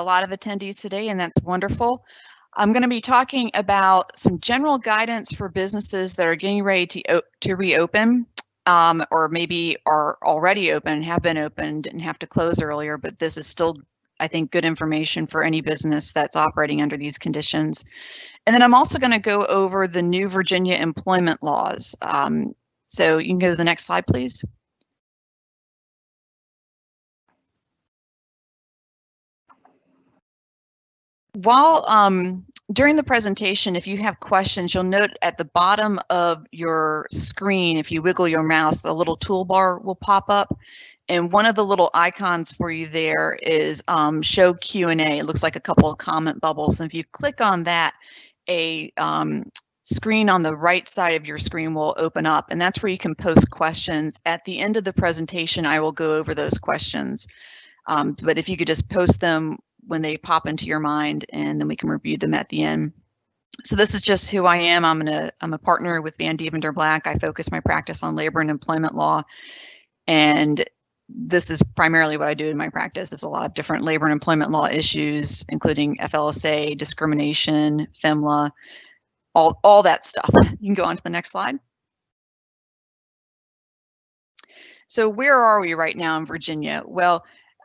a lot of attendees today, and that's wonderful. I'm going to be talking about some general guidance for businesses that are getting ready to, to reopen um, or maybe are already open, have been opened and have to close earlier, but this is still, I think, good information for any business that's operating under these conditions. And then I'm also going to go over the new Virginia employment laws. Um, so you can go to the next slide, please. While um, during the presentation, if you have questions, you'll note at the bottom of your screen, if you wiggle your mouse, the little toolbar will pop up. And one of the little icons for you there is um, show Q&A. It looks like a couple of comment bubbles. And if you click on that, a um, screen on the right side of your screen will open up and that's where you can post questions. At the end of the presentation, I will go over those questions. Um, but if you could just post them when they pop into your mind and then we can review them at the end. So this is just who I am. I'm, gonna, I'm a partner with Vandeventer Black. I focus my practice on labor and employment law. And this is primarily what I do in my practice is a lot of different labor and employment law issues, including FLSA, discrimination, FEMLA, all, all that stuff. You can go on to the next slide. So where are we right now in Virginia? Well,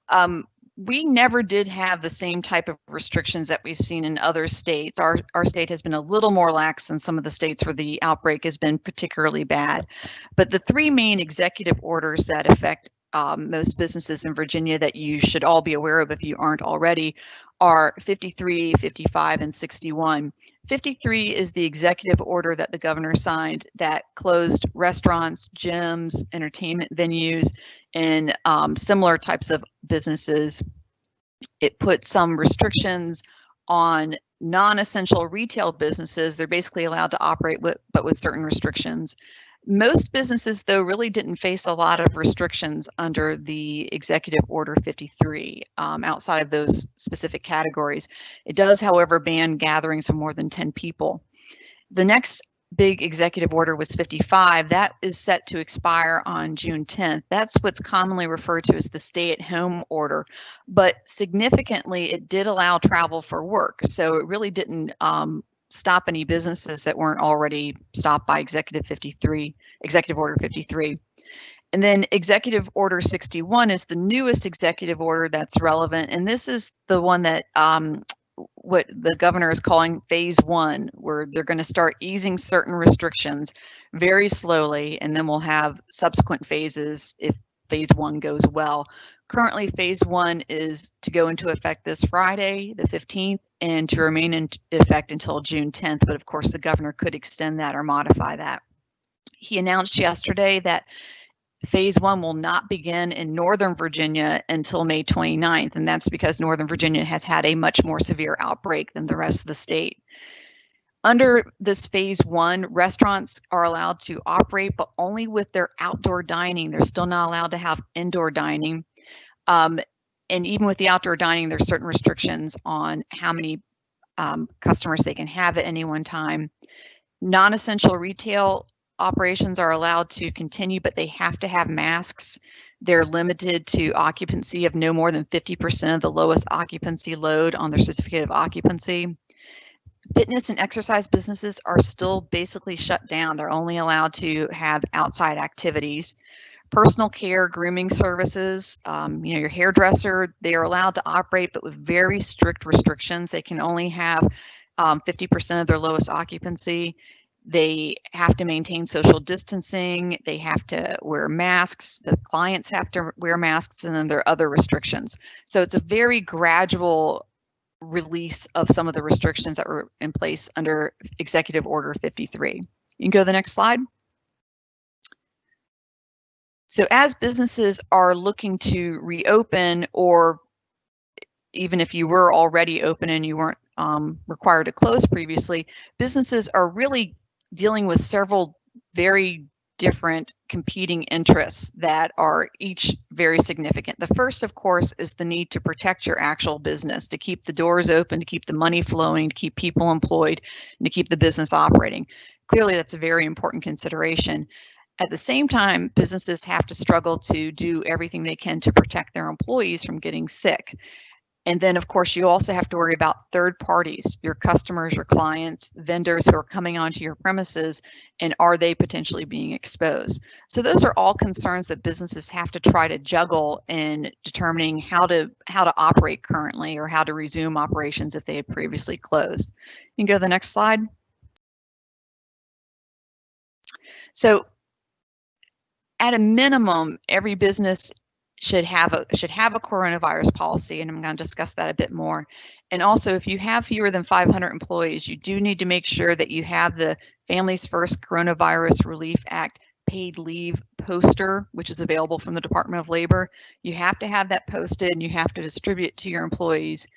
um, we never did have the same type of restrictions that we've seen in other states. Our, our state has been a little more lax than some of the states where the outbreak has been particularly bad. But the three main executive orders that affect um, most businesses in Virginia that you should all be aware of if you aren't already are 53, 55, and 61. 53 is the executive order that the governor signed that closed restaurants, gyms, entertainment venues, and um, similar types of businesses. It put some restrictions on non-essential retail businesses. They're basically allowed to operate with, but with certain restrictions. Most businesses, though, really didn't face a lot of restrictions under the Executive Order 53 um, outside of those specific categories. It does, however, ban gatherings of more than 10 people. The next big executive order was 55. That is set to expire on June 10th. That's what's commonly referred to as the stay at home order. But significantly, it did allow travel for work. So it really didn't um, stop any businesses that weren't already stopped by Executive 53, Executive Order 53. And then Executive Order 61 is the newest executive order that's relevant. And this is the one that um, what the governor is calling phase one, where they're going to start easing certain restrictions very slowly, and then we'll have subsequent phases if phase one goes well. Currently, phase one is to go into effect this Friday, the 15th, and to remain in effect until June 10th. But of course, the governor could extend that or modify that. He announced yesterday that phase one will not begin in Northern Virginia until May 29th, and that's because Northern Virginia has had a much more severe outbreak than the rest of the state. Under this phase one, restaurants are allowed to operate, but only with their outdoor dining. They're still not allowed to have indoor dining. Um, and even with the outdoor dining, there's certain restrictions on how many um, customers they can have at any one time. Non-essential retail operations are allowed to continue, but they have to have masks. They're limited to occupancy of no more than 50% of the lowest occupancy load on their certificate of occupancy. Fitness and exercise businesses are still basically shut down. They're only allowed to have outside activities. Personal care, grooming services, um, you know, your hairdresser, they are allowed to operate, but with very strict restrictions. They can only have 50% um, of their lowest occupancy they have to maintain social distancing, they have to wear masks, the clients have to wear masks, and then there are other restrictions. So it's a very gradual release of some of the restrictions that were in place under Executive Order 53. You can go to the next slide. So as businesses are looking to reopen or even if you were already open and you weren't um, required to close previously, businesses are really dealing with several very different competing interests that are each very significant. The first, of course, is the need to protect your actual business, to keep the doors open, to keep the money flowing, to keep people employed, and to keep the business operating. Clearly, that's a very important consideration. At the same time, businesses have to struggle to do everything they can to protect their employees from getting sick. And then, of course, you also have to worry about third parties, your customers, your clients, vendors who are coming onto your premises, and are they potentially being exposed? So those are all concerns that businesses have to try to juggle in determining how to how to operate currently or how to resume operations if they had previously closed. You can go to the next slide. So at a minimum, every business should have a should have a coronavirus policy, and I'm going to discuss that a bit more. And also, if you have fewer than 500 employees, you do need to make sure that you have the Families First Coronavirus Relief Act paid leave poster, which is available from the Department of Labor. You have to have that posted, and you have to distribute it to your employees.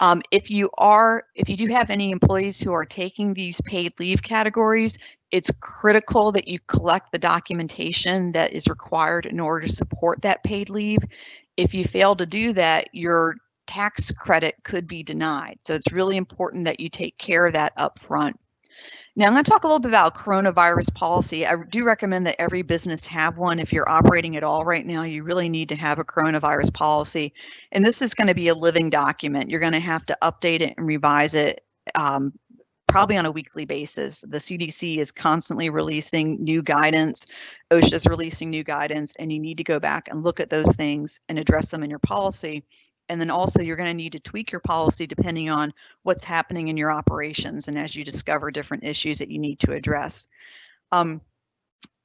Um, if you are, if you do have any employees who are taking these paid leave categories, it's critical that you collect the documentation that is required in order to support that paid leave. If you fail to do that, your tax credit could be denied. So it's really important that you take care of that up front. Now I'm going to talk a little bit about coronavirus policy. I do recommend that every business have one. If you're operating at all right now, you really need to have a coronavirus policy. And this is going to be a living document. You're going to have to update it and revise it um, probably on a weekly basis. The CDC is constantly releasing new guidance. OSHA is releasing new guidance, and you need to go back and look at those things and address them in your policy. And then also you're going to need to tweak your policy depending on what's happening in your operations and as you discover different issues that you need to address. Um,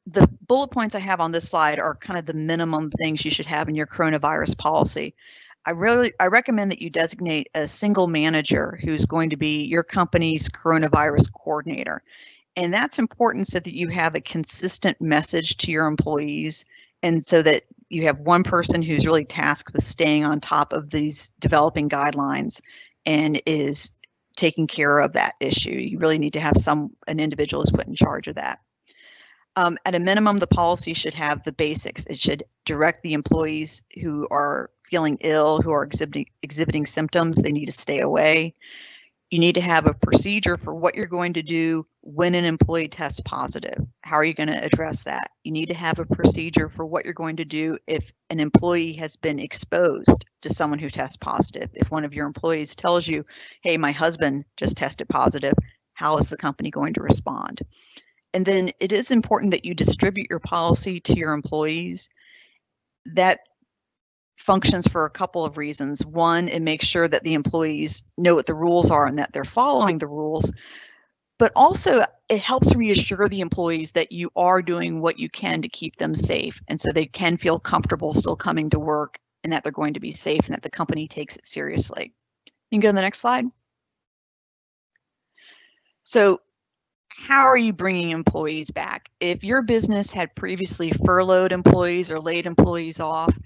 the bullet points I have on this slide are kind of the minimum things you should have in your coronavirus policy. I really I recommend that you designate a single manager who's going to be your company's coronavirus coordinator. And that's important so that you have a consistent message to your employees and so that you have one person who's really tasked with staying on top of these developing guidelines and is taking care of that issue. You really need to have some an individual is put in charge of that. Um, at a minimum, the policy should have the basics. It should direct the employees who are feeling ill, who are exhibiting exhibiting symptoms. They need to stay away. You need to have a procedure for what you're going to do when an employee tests positive. How are you going to address that? You need to have a procedure for what you're going to do if an employee has been exposed to someone who tests positive. If one of your employees tells you, hey, my husband just tested positive, how is the company going to respond? And then it is important that you distribute your policy to your employees. That functions for a couple of reasons. One, it makes sure that the employees know what the rules are and that they're following the rules. But also, it helps reassure the employees that you are doing what you can to keep them safe. And so they can feel comfortable still coming to work and that they're going to be safe and that the company takes it seriously. You can go to the next slide. So how are you bringing employees back? If your business had previously furloughed employees or laid employees off,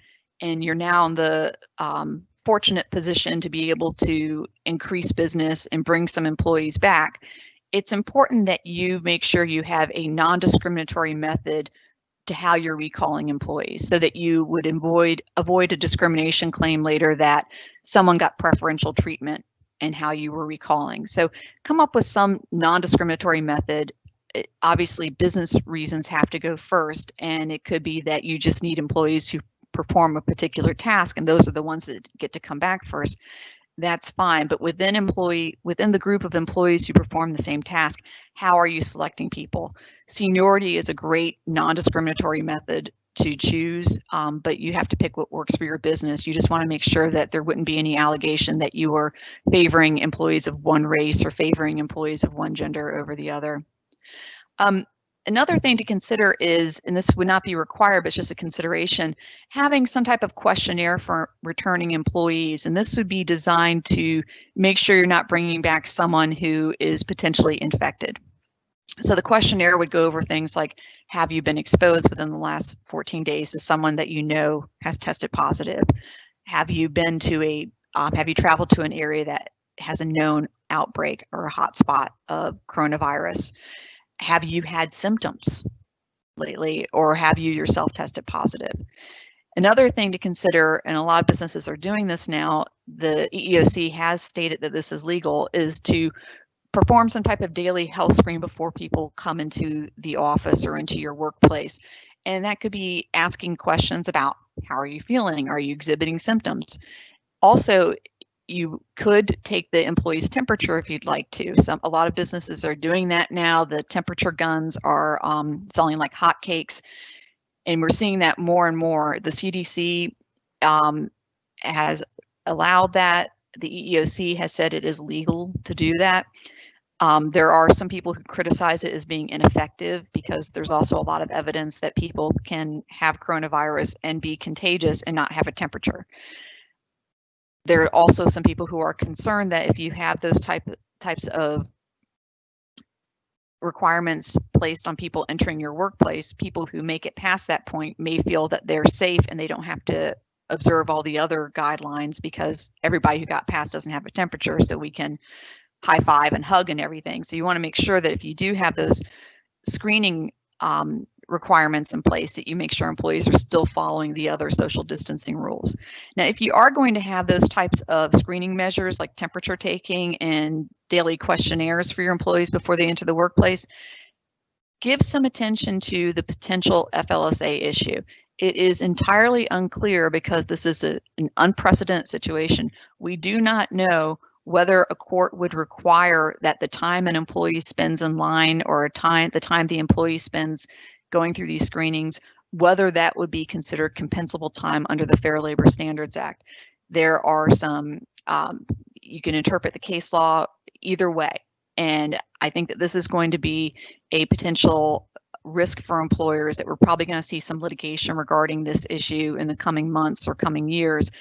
and you're now in the um, fortunate position to be able to increase business and bring some employees back, it's important that you make sure you have a non-discriminatory method to how you're recalling employees so that you would avoid avoid a discrimination claim later that someone got preferential treatment and how you were recalling. So come up with some non-discriminatory method. It, obviously, business reasons have to go first, and it could be that you just need employees who perform a particular task, and those are the ones that get to come back first. That's fine, but within employee within the group of employees who perform the same task, how are you selecting people? Seniority is a great non-discriminatory method to choose, um, but you have to pick what works for your business. You just want to make sure that there wouldn't be any allegation that you are favoring employees of one race or favoring employees of one gender over the other. Um, another thing to consider is, and this would not be required, but it's just a consideration, having some type of questionnaire for returning employees. And this would be designed to make sure you're not bringing back someone who is potentially infected. So the questionnaire would go over things like, have you been exposed within the last 14 days to someone that you know has tested positive? Have you been to a, um, have you traveled to an area that has a known outbreak or a hotspot of coronavirus? Have you had symptoms lately or have you yourself tested positive? Another thing to consider, and a lot of businesses are doing this now, the EEOC has stated that this is legal, is to perform some type of daily health screen before people come into the office or into your workplace. And that could be asking questions about how are you feeling? Are you exhibiting symptoms? Also, you could take the employee's temperature if you'd like to. Some a lot of businesses are doing that now. The temperature guns are um, selling like hotcakes, and we're seeing that more and more. The CDC um, has allowed that. The EEOC has said it is legal to do that. Um, there are some people who criticize it as being ineffective because there's also a lot of evidence that people can have coronavirus and be contagious and not have a temperature. There are also some people who are concerned that if you have those type types of requirements placed on people entering your workplace, people who make it past that point may feel that they're safe and they don't have to observe all the other guidelines because everybody who got past doesn't have a temperature, so we can high five and hug and everything. So you want to make sure that if you do have those screening um, requirements in place that you make sure employees are still following the other social distancing rules. Now, if you are going to have those types of screening measures like temperature taking and daily questionnaires for your employees before they enter the workplace, give some attention to the potential FLSA issue. It is entirely unclear because this is a, an unprecedented situation. We do not know whether a court would require that the time an employee spends in line or a time the time the employee spends going through these screenings, whether that would be considered compensable time under the Fair Labor Standards Act. There are some, um, you can interpret the case law either way. And I think that this is going to be a potential risk for employers that we're probably going to see some litigation regarding this issue in the coming months or coming years,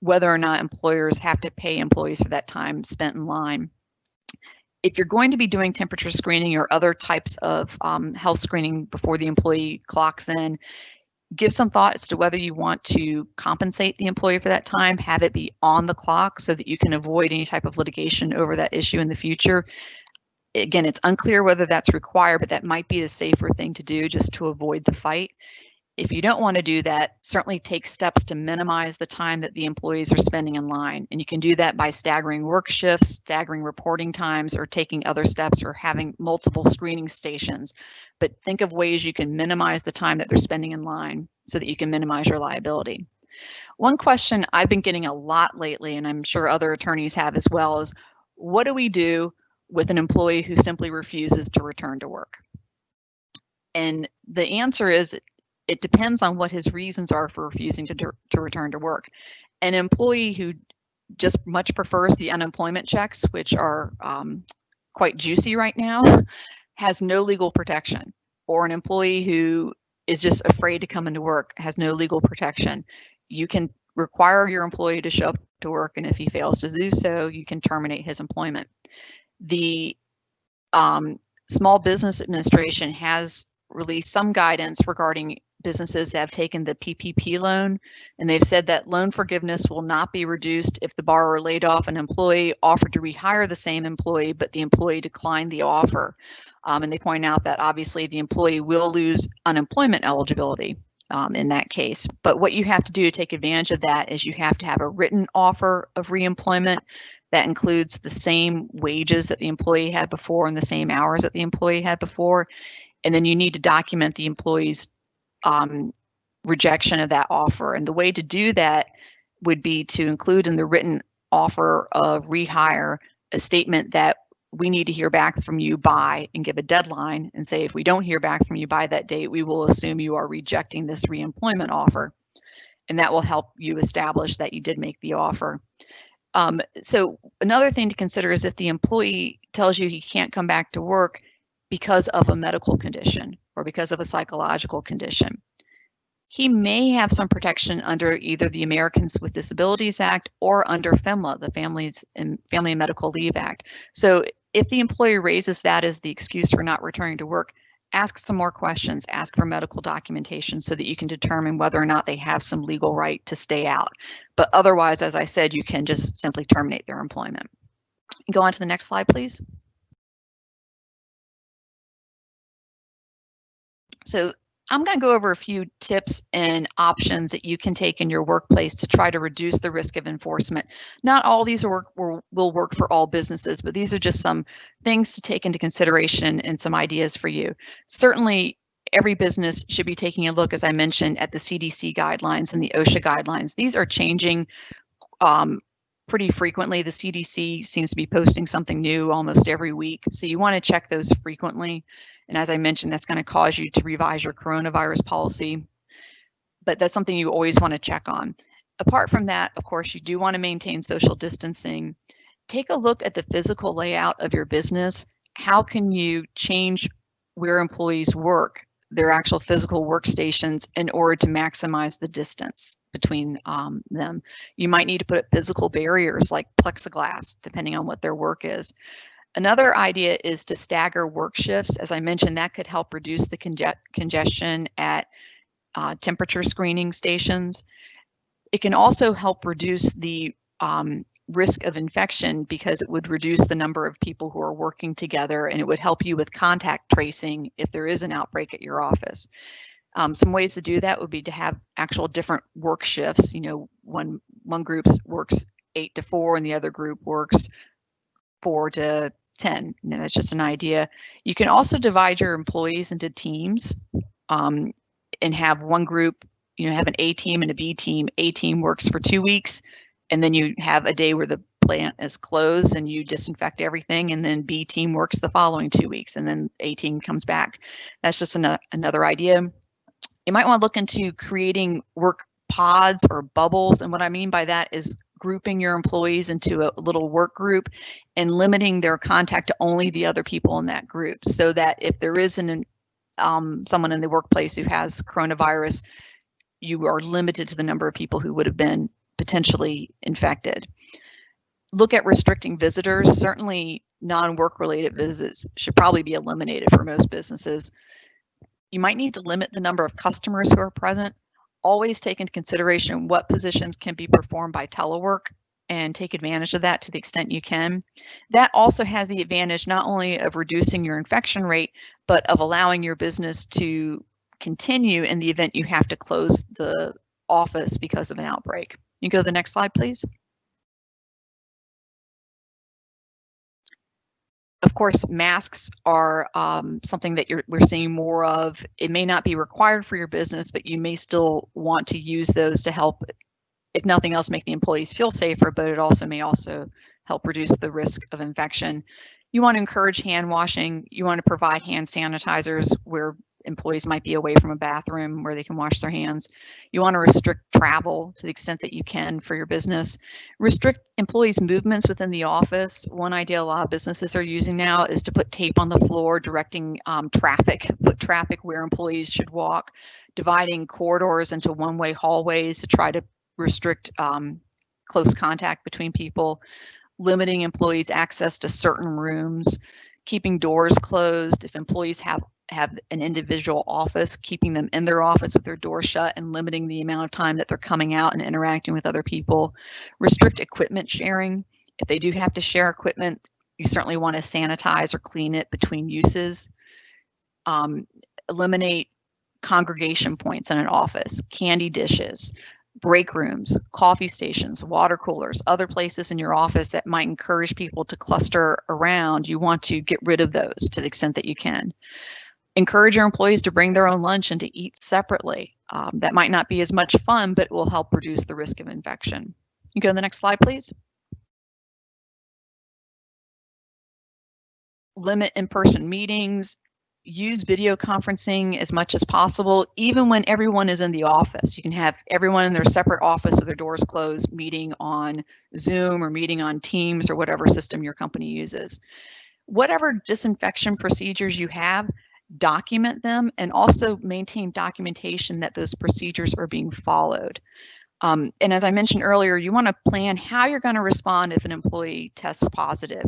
whether or not employers have to pay employees for that time spent in line if you're going to be doing temperature screening or other types of um, health screening before the employee clocks in, give some thought as to whether you want to compensate the employee for that time, have it be on the clock so that you can avoid any type of litigation over that issue in the future. Again, it's unclear whether that's required, but that might be the safer thing to do just to avoid the fight. If you don't want to do that, certainly take steps to minimize the time that the employees are spending in line. And you can do that by staggering work shifts, staggering reporting times, or taking other steps or having multiple screening stations. But think of ways you can minimize the time that they're spending in line so that you can minimize your liability. One question I've been getting a lot lately, and I'm sure other attorneys have as well, is what do we do with an employee who simply refuses to return to work? And the answer is it depends on what his reasons are for refusing to, to return to work. An employee who just much prefers the unemployment checks, which are um, quite juicy right now, has no legal protection. Or an employee who is just afraid to come into work has no legal protection. You can require your employee to show up to work, and if he fails to do so, you can terminate his employment. The um, Small Business Administration has released some guidance regarding businesses that have taken the PPP loan, and they've said that loan forgiveness will not be reduced if the borrower laid off an employee, offered to rehire the same employee, but the employee declined the offer. Um, and they point out that obviously the employee will lose unemployment eligibility um, in that case. But what you have to do to take advantage of that is you have to have a written offer of reemployment that includes the same wages that the employee had before and the same hours that the employee had before. And then you need to document the employee's um, rejection of that offer. And the way to do that would be to include in the written offer of rehire a statement that we need to hear back from you by and give a deadline and say if we don't hear back from you by that date, we will assume you are rejecting this reemployment offer. And that will help you establish that you did make the offer. Um, so another thing to consider is if the employee tells you he can't come back to work because of a medical condition or because of a psychological condition. He may have some protection under either the Americans with Disabilities Act or under FEMLA, the Families and Family and Medical Leave Act. So if the employer raises that as the excuse for not returning to work, ask some more questions, ask for medical documentation so that you can determine whether or not they have some legal right to stay out. But otherwise, as I said, you can just simply terminate their employment. Go on to the next slide, please. So I'm going to go over a few tips and options that you can take in your workplace to try to reduce the risk of enforcement. Not all these work, will, will work for all businesses, but these are just some things to take into consideration and some ideas for you. Certainly, every business should be taking a look, as I mentioned, at the CDC guidelines and the OSHA guidelines. These are changing um, pretty frequently. The CDC seems to be posting something new almost every week. So you want to check those frequently. And as I mentioned, that's going to cause you to revise your coronavirus policy. But that's something you always want to check on. Apart from that, of course, you do want to maintain social distancing. Take a look at the physical layout of your business. How can you change where employees work their actual physical workstations in order to maximize the distance between um, them. You might need to put up physical barriers like plexiglass, depending on what their work is. Another idea is to stagger work shifts. As I mentioned, that could help reduce the conge congestion at uh, temperature screening stations. It can also help reduce the um, risk of infection because it would reduce the number of people who are working together and it would help you with contact tracing if there is an outbreak at your office. Um, some ways to do that would be to have actual different work shifts. You know, one one group works eight to four and the other group works four to 10. You know, that's just an idea. You can also divide your employees into teams um, and have one group, you know, have an A team and a B team. A team works for two weeks, and then you have a day where the plant is closed and you disinfect everything and then B team works the following two weeks and then A team comes back. That's just another, another idea. You might want to look into creating work pods or bubbles. And what I mean by that is grouping your employees into a little work group and limiting their contact to only the other people in that group so that if there is an, um, someone in the workplace who has coronavirus, you are limited to the number of people who would have been potentially infected. Look at restricting visitors. Certainly non-work related visits should probably be eliminated for most businesses. You might need to limit the number of customers who are present. Always take into consideration what positions can be performed by telework and take advantage of that to the extent you can. That also has the advantage not only of reducing your infection rate, but of allowing your business to continue in the event you have to close the office because of an outbreak. You go to the next slide, please. Of course, masks are um, something that we're seeing more of. It may not be required for your business, but you may still want to use those to help, if nothing else, make the employees feel safer, but it also may also help reduce the risk of infection. You want to encourage hand washing. You want to provide hand sanitizers where employees might be away from a bathroom where they can wash their hands. You want to restrict travel to the extent that you can for your business. Restrict employees' movements within the office. One idea a lot of businesses are using now is to put tape on the floor directing um, traffic, foot traffic where employees should walk, dividing corridors into one-way hallways to try to restrict um, close contact between people, limiting employees' access to certain rooms, keeping doors closed. If employees have have an individual office, keeping them in their office with their door shut and limiting the amount of time that they're coming out and interacting with other people. Restrict equipment sharing. If they do have to share equipment, you certainly want to sanitize or clean it between uses. Um, eliminate congregation points in an office, candy dishes, break rooms, coffee stations, water coolers, other places in your office that might encourage people to cluster around, you want to get rid of those to the extent that you can. Encourage your employees to bring their own lunch and to eat separately. Um, that might not be as much fun, but it will help reduce the risk of infection. You go to the next slide, please. Limit in-person meetings, use video conferencing as much as possible, even when everyone is in the office. You can have everyone in their separate office with their doors closed, meeting on Zoom or meeting on Teams or whatever system your company uses. Whatever disinfection procedures you have, document them and also maintain documentation that those procedures are being followed. Um, and as I mentioned earlier, you want to plan how you're going to respond if an employee tests positive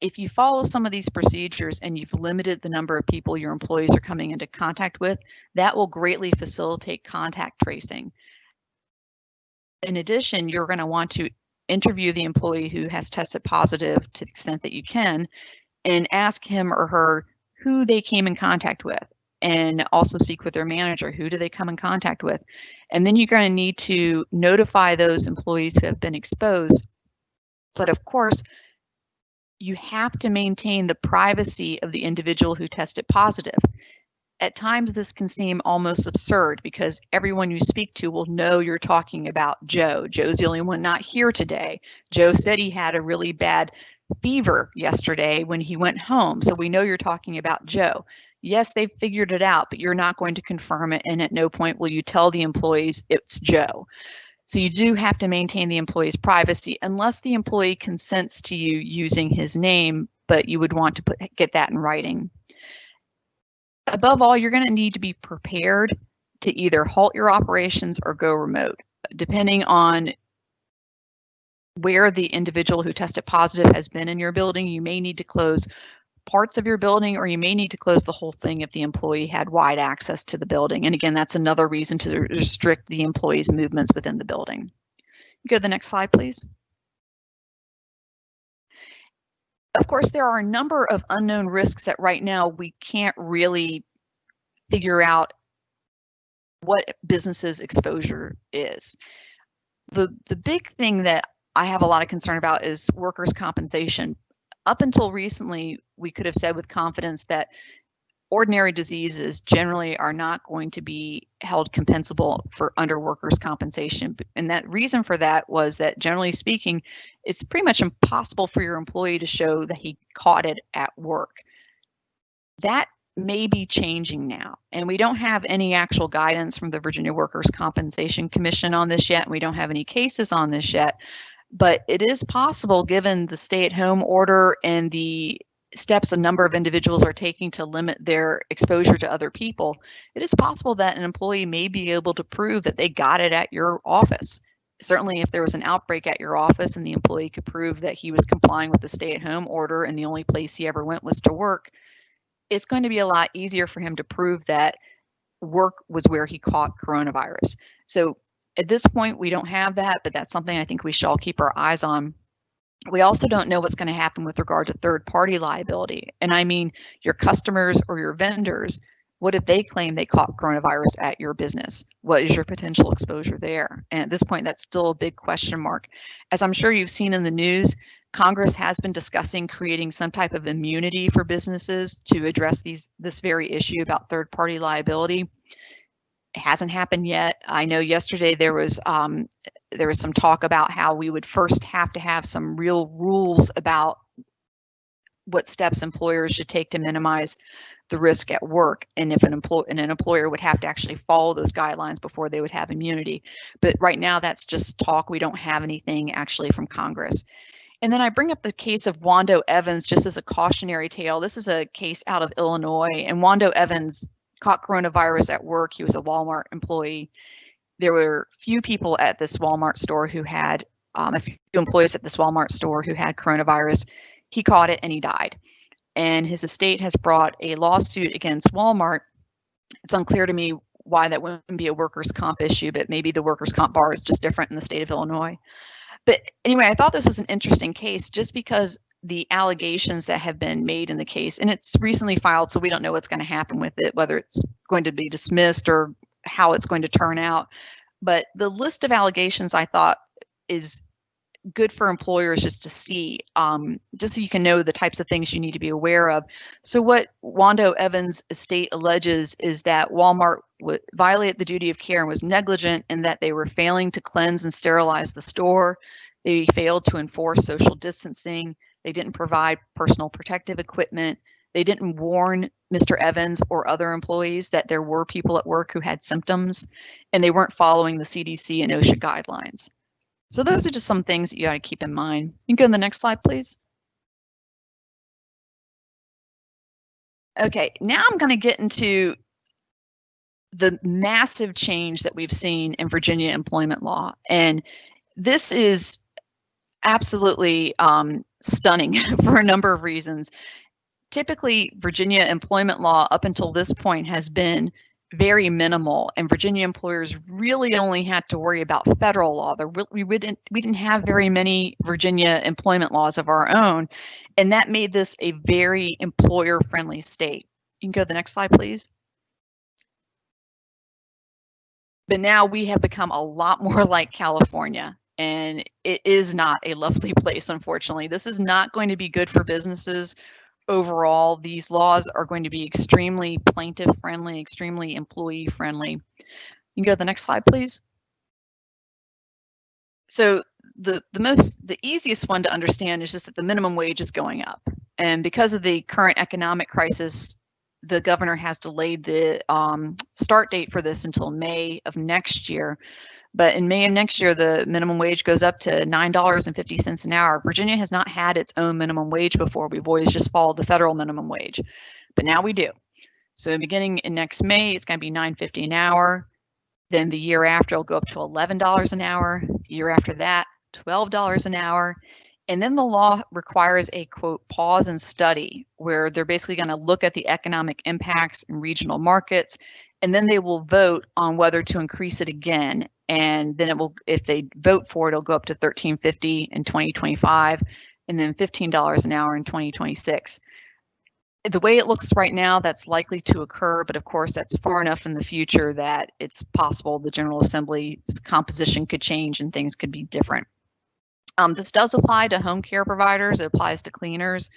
if you follow some of these procedures and you've limited the number of people your employees are coming into contact with, that will greatly facilitate contact tracing. In addition, you're going to want to interview the employee who has tested positive to the extent that you can and ask him or her who they came in contact with and also speak with their manager. Who do they come in contact with? And then you're going to need to notify those employees who have been exposed. But of course, you have to maintain the privacy of the individual who tested positive. at times this can seem almost absurd because everyone you speak to will know you're talking about Joe. Joe's the only one not here today. Joe said he had a really bad fever yesterday when he went home, so we know you're talking about Joe. Yes, they've figured it out, but you're not going to confirm it, and at no point will you tell the employees it's Joe. So you do have to maintain the employee's privacy unless the employee consents to you using his name, but you would want to put get that in writing. Above all, you're going to need to be prepared to either halt your operations or go remote, depending on where the individual who tested positive has been in your building. You may need to close parts of your building or you may need to close the whole thing if the employee had wide access to the building. And again, that's another reason to restrict the employee's movements within the building. Go to the next slide, please. Of course, there are a number of unknown risks that right now we can't really figure out what business's exposure is. The, the big thing that I have a lot of concern about is workers' compensation, up until recently, we could have said with confidence that ordinary diseases generally are not going to be held compensable for under workers' compensation. And that reason for that was that generally speaking, it's pretty much impossible for your employee to show that he caught it at work. That may be changing now. And we don't have any actual guidance from the Virginia Workers' Compensation Commission on this yet. And we don't have any cases on this yet but it is possible given the stay at home order and the steps a number of individuals are taking to limit their exposure to other people, it is possible that an employee may be able to prove that they got it at your office. Certainly, if there was an outbreak at your office and the employee could prove that he was complying with the stay at home order and the only place he ever went was to work, it's going to be a lot easier for him to prove that work was where he caught coronavirus. So at this point, we don't have that, but that's something I think we should all keep our eyes on. We also don't know what's going to happen with regard to third party liability. And I mean your customers or your vendors. What if they claim they caught coronavirus at your business? What is your potential exposure there? And at this point, that's still a big question mark. As I'm sure you've seen in the news, Congress has been discussing creating some type of immunity for businesses to address these this very issue about third party liability. Hasn't happened yet. I know yesterday there was um, there was some talk about how we would first have to have some real rules about what steps employers should take to minimize the risk at work and if an employer and an employer would have to actually follow those guidelines before they would have immunity but right now that's just talk we don't have anything actually from congress and then I bring up the case of Wando Evans just as a cautionary tale. This is a case out of Illinois, and Wando Evans caught coronavirus at work. He was a Walmart employee. There were few people at this Walmart store who had um, a few employees at this Walmart store who had coronavirus. He caught it and he died. And his estate has brought a lawsuit against Walmart. It's unclear to me why that wouldn't be a workers' comp issue, but maybe the workers' comp bar is just different in the state of Illinois. But anyway, I thought this was an interesting case just because the allegations that have been made in the case, and it's recently filed, so we don't know what's going to happen with it, whether it's going to be dismissed or how it's going to turn out. But the list of allegations I thought is good for employers just to see, um, just so you can know the types of things you need to be aware of. So what Wando Evans' estate alleges is that Walmart would violate the duty of care and was negligent in that they were failing to cleanse and sterilize the store. They failed to enforce social distancing. They didn't provide personal protective equipment. They didn't warn Mr. Evans or other employees that there were people at work who had symptoms, and they weren't following the CDC and OSHA guidelines. So those are just some things that you got to keep in mind. You can go to the next slide, please. Okay, now I'm going to get into the massive change that we've seen in Virginia employment law. And this is absolutely um, stunning for a number of reasons. Typically, Virginia employment law up until this point has been very minimal, and Virginia employers really only had to worry about federal law. There, we didn't we didn't have very many Virginia employment laws of our own, and that made this a very employer-friendly state. You can go to the next slide, please. But now we have become a lot more like California and it is not a lovely place, unfortunately. This is not going to be good for businesses overall, these laws are going to be extremely plaintiff friendly, extremely employee friendly. You can go to the next slide, please. So the, the most, the easiest one to understand is just that the minimum wage is going up. And because of the current economic crisis, the governor has delayed the um, start date for this until May of next year. But in May of next year, the minimum wage goes up to $9.50 an hour. Virginia has not had its own minimum wage before. We've always just followed the federal minimum wage, but now we do. So beginning in next May, it's going to be $9.50 an hour. Then the year after, it'll go up to $11 an hour. The year after that, $12 an hour. And then the law requires a quote pause and study where they're basically going to look at the economic impacts in regional markets and then they will vote on whether to increase it again. And then it will if they vote for it it'll go up to 1350 in 2025 and then $15 an hour in 2026 the way it looks right now that's likely to occur but of course that's far enough in the future that it's possible the general assembly's composition could change and things could be different. Um, this does apply to home care providers. It applies to cleaners.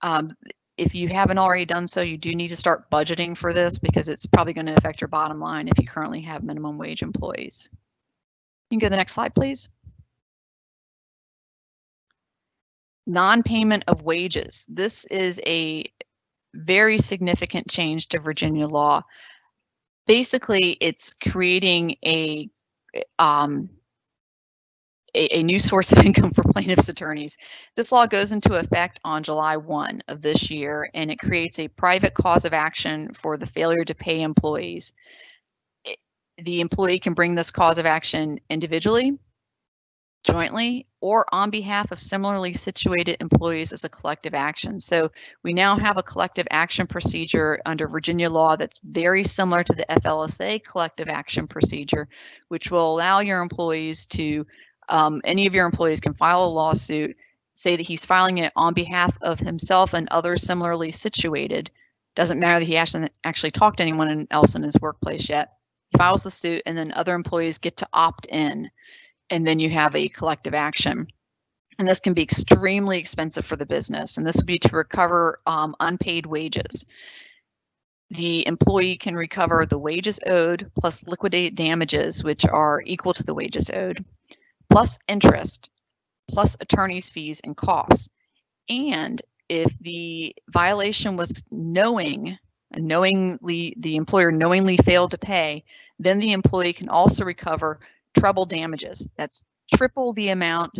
Um, if you haven't already done so, you do need to start budgeting for this because it's probably going to affect your bottom line if you currently have minimum wage employees. You can go to the next slide, please. Non-payment of wages. This is a very significant change to Virginia law. Basically, it's creating a um, a, a, new source of income for plaintiffs' attorneys. This law goes into effect on July 1 of this year, and it creates a private cause of action for the failure to pay employees. It, the employee can bring this cause of action individually, jointly, or on behalf of similarly situated employees as a collective action. So we now have a collective action procedure under Virginia law that's very similar to the FLSA collective action procedure, which will allow your employees to um, any of your employees can file a lawsuit, say that he's filing it on behalf of himself and others similarly situated. Doesn't matter that he hasn't actually talked to anyone else in his workplace yet. He files the suit and then other employees get to opt in and then you have a collective action. And this can be extremely expensive for the business. And this would be to recover um, unpaid wages. The employee can recover the wages owed plus liquidated damages, which are equal to the wages owed plus interest, plus attorney's fees and costs. And if the violation was knowing, knowingly, the employer knowingly failed to pay, then the employee can also recover treble damages. That's triple the amount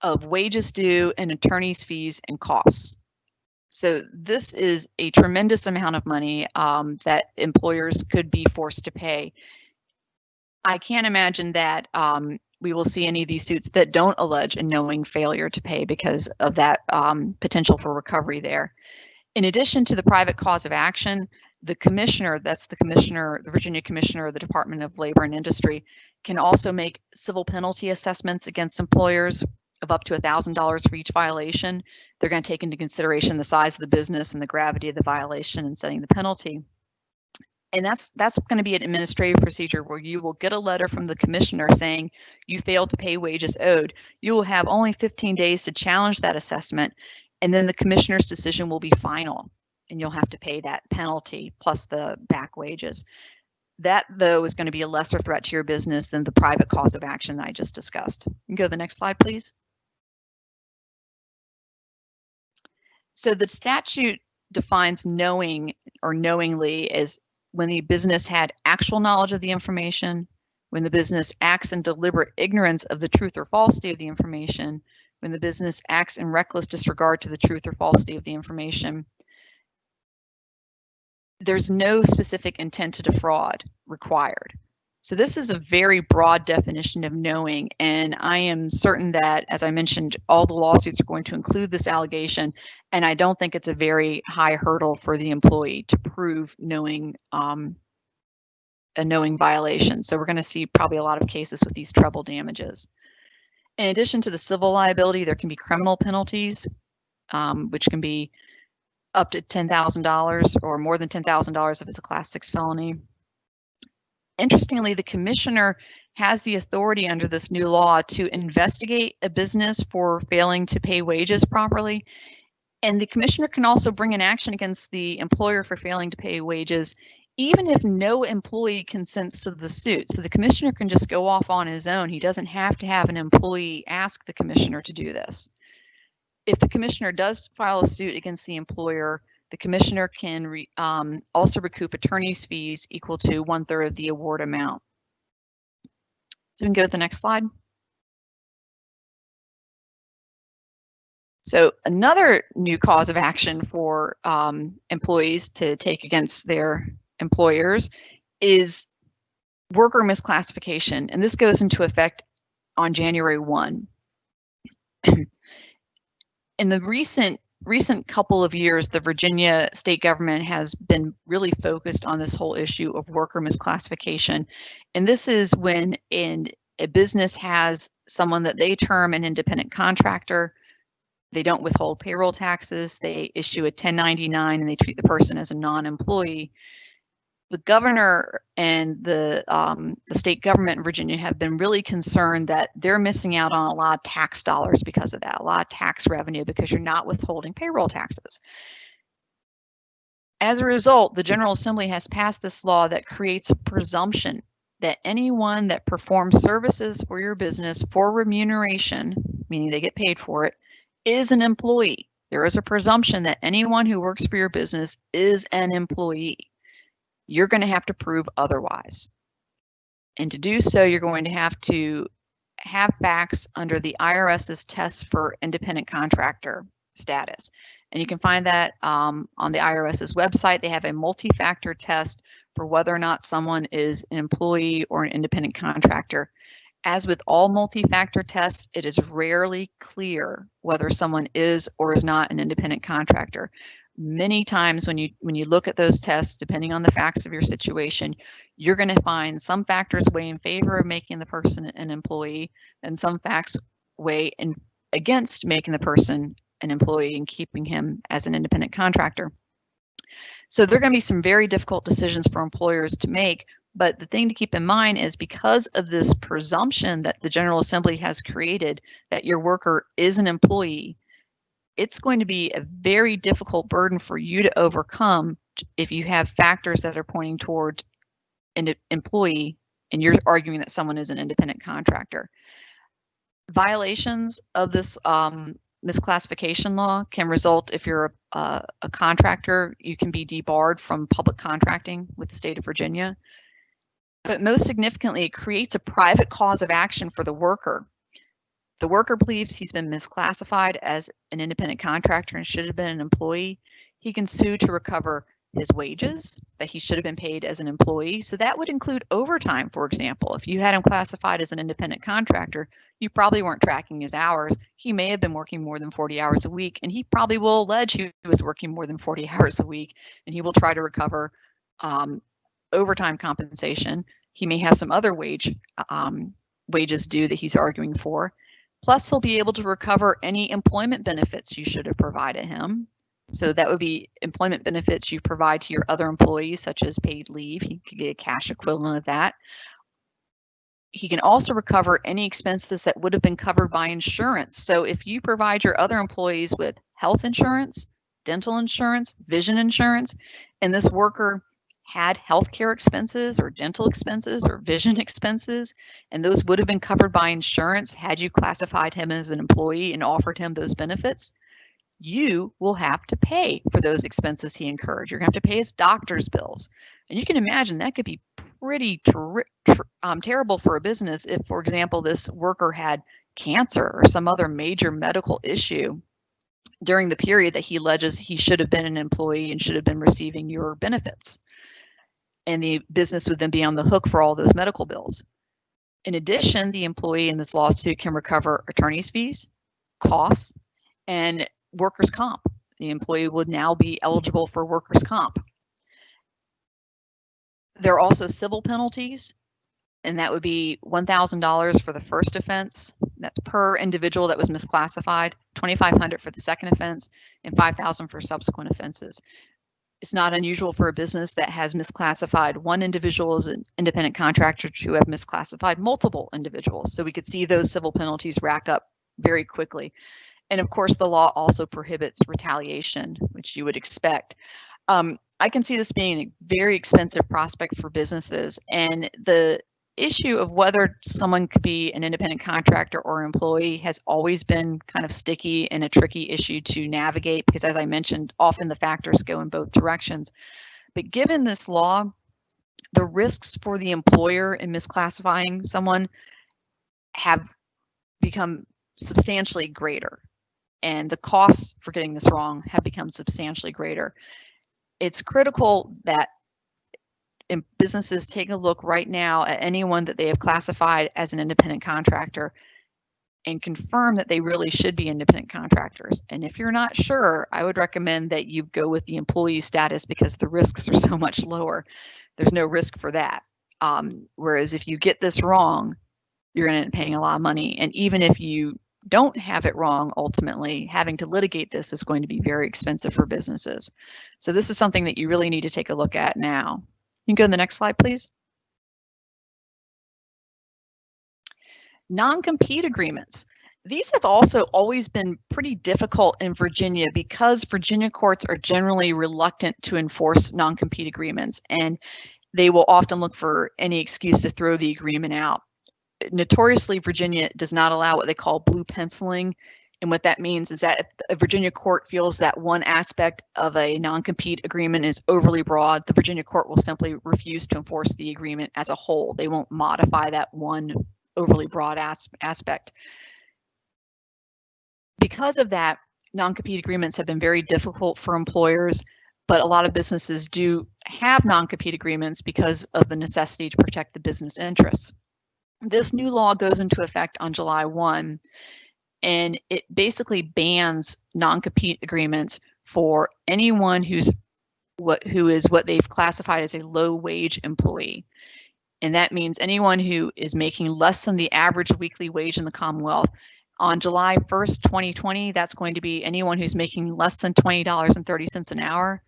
of wages due and attorney's fees and costs. So this is a tremendous amount of money um, that employers could be forced to pay. I can't imagine that um, we will see any of these suits that don't allege a knowing failure to pay because of that um, potential for recovery there. In addition to the private cause of action, the commissioner, that's the commissioner, the Virginia commissioner of the Department of Labor and Industry, can also make civil penalty assessments against employers of up to $1,000 for each violation. They're going to take into consideration the size of the business and the gravity of the violation in setting the penalty and that's that's going to be an administrative procedure where you will get a letter from the commissioner saying you failed to pay wages owed. You will have only 15 days to challenge that assessment, and then the commissioner's decision will be final, and you'll have to pay that penalty plus the back wages. That, though, is going to be a lesser threat to your business than the private cause of action that I just discussed. Go to the next slide, please. So the statute defines knowing or knowingly as when the business had actual knowledge of the information, when the business acts in deliberate ignorance of the truth or falsity of the information, when the business acts in reckless disregard to the truth or falsity of the information. There's no specific intent to defraud required. So this is a very broad definition of knowing, and I am certain that, as I mentioned, all the lawsuits are going to include this allegation, and I don't think it's a very high hurdle for the employee to prove knowing um, a knowing violation. So we're going to see probably a lot of cases with these treble damages. In addition to the civil liability, there can be criminal penalties, um, which can be up to $10,000 or more than $10,000 if it's a class six felony interestingly, the commissioner has the authority under this new law to investigate a business for failing to pay wages properly. And the commissioner can also bring an action against the employer for failing to pay wages, even if no employee consents to the suit. So the commissioner can just go off on his own. He doesn't have to have an employee ask the commissioner to do this. If the commissioner does file a suit against the employer, the commissioner can re, um, also recoup attorney's fees equal to one third of the award amount. So we can go to the next slide. So another new cause of action for um, employees to take against their employers is worker misclassification, and this goes into effect on January 1. In the recent recent couple of years, the Virginia state government has been really focused on this whole issue of worker misclassification. And this is when in a business has someone that they term an independent contractor. They don't withhold payroll taxes. They issue a 1099 and they treat the person as a non-employee the governor and the um, the state government in Virginia have been really concerned that they're missing out on a lot of tax dollars because of that, a lot of tax revenue because you're not withholding payroll taxes. As a result, the General Assembly has passed this law that creates a presumption that anyone that performs services for your business for remuneration, meaning they get paid for it, is an employee. There is a presumption that anyone who works for your business is an employee you're going to have to prove otherwise. And to do so, you're going to have to have facts under the IRS's test for independent contractor status. And you can find that um, on the IRS's website. They have a multi-factor test for whether or not someone is an employee or an independent contractor. As with all multi-factor tests, it is rarely clear whether someone is or is not an independent contractor many times when you when you look at those tests depending on the facts of your situation you're going to find some factors weigh in favor of making the person an employee and some facts weigh in against making the person an employee and keeping him as an independent contractor. So there are going to be some very difficult decisions for employers to make but the thing to keep in mind is because of this presumption that the General Assembly has created that your worker is an employee, it's going to be a very difficult burden for you to overcome if you have factors that are pointing toward an employee and you're arguing that someone is an independent contractor. Violations of this um, misclassification law can result if you're a, a, contractor, you can be debarred from public contracting with the state of Virginia. But most significantly, it creates a private cause of action for the worker the worker believes he's been misclassified as an independent contractor and should have been an employee. He can sue to recover his wages that he should have been paid as an employee. So that would include overtime, for example. If you had him classified as an independent contractor, you probably weren't tracking his hours. He may have been working more than 40 hours a week, and he probably will allege he was working more than 40 hours a week, and he will try to recover um, overtime compensation. He may have some other wage um, wages due that he's arguing for. Plus, he'll be able to recover any employment benefits you should have provided him. So that would be employment benefits you provide to your other employees, such as paid leave. He could get a cash equivalent of that. He can also recover any expenses that would have been covered by insurance. So if you provide your other employees with health insurance, dental insurance, vision insurance, and this worker had healthcare expenses or dental expenses or vision expenses, and those would have been covered by insurance had you classified him as an employee and offered him those benefits, you will have to pay for those expenses he incurred. You're going to have to pay his doctor's bills. And you can imagine that could be pretty ter ter um, terrible for a business if, for example, this worker had cancer or some other major medical issue during the period that he alleges he should have been an employee and should have been receiving your benefits and the business would then be on the hook for all those medical bills. In addition, the employee in this lawsuit can recover attorney's fees, costs, and workers' comp. The employee would now be eligible for workers' comp. There are also civil penalties, and that would be $1,000 for the first offense. That's per individual that was misclassified, 2,500 for the second offense, and 5,000 for subsequent offenses it's not unusual for a business that has misclassified one individual as an independent contractor to have misclassified multiple individuals. So we could see those civil penalties rack up very quickly. And of course, the law also prohibits retaliation, which you would expect. Um, I can see this being a very expensive prospect for businesses. And the issue of whether someone could be an independent contractor or employee has always been kind of sticky and a tricky issue to navigate because as I mentioned, often the factors go in both directions. But given this law, the risks for the employer in misclassifying someone have become substantially greater and the costs for getting this wrong have become substantially greater. It's critical that businesses take a look right now at anyone that they have classified as an independent contractor and confirm that they really should be independent contractors. And if you're not sure, I would recommend that you go with the employee status because the risks are so much lower. There's no risk for that. Um, whereas if you get this wrong, you're going to end up paying a lot of money. And even if you don't have it wrong, ultimately, having to litigate this is going to be very expensive for businesses. So this is something that you really need to take a look at now. You can go to the next slide, please. Non-compete agreements. These have also always been pretty difficult in Virginia because Virginia courts are generally reluctant to enforce non-compete agreements and they will often look for any excuse to throw the agreement out. Notoriously, Virginia does not allow what they call blue penciling, and what that means is that if a Virginia court feels that one aspect of a non-compete agreement is overly broad, the Virginia court will simply refuse to enforce the agreement as a whole. They won't modify that one overly broad as aspect. Because of that, non-compete agreements have been very difficult for employers, but a lot of businesses do have non-compete agreements because of the necessity to protect the business interests. This new law goes into effect on July 1 and it basically bans non-compete agreements for anyone who's what who is what they've classified as a low wage employee. And that means anyone who is making less than the average weekly wage in the Commonwealth. On July 1st, 2020, that's going to be anyone who's making less than $20.30 an hour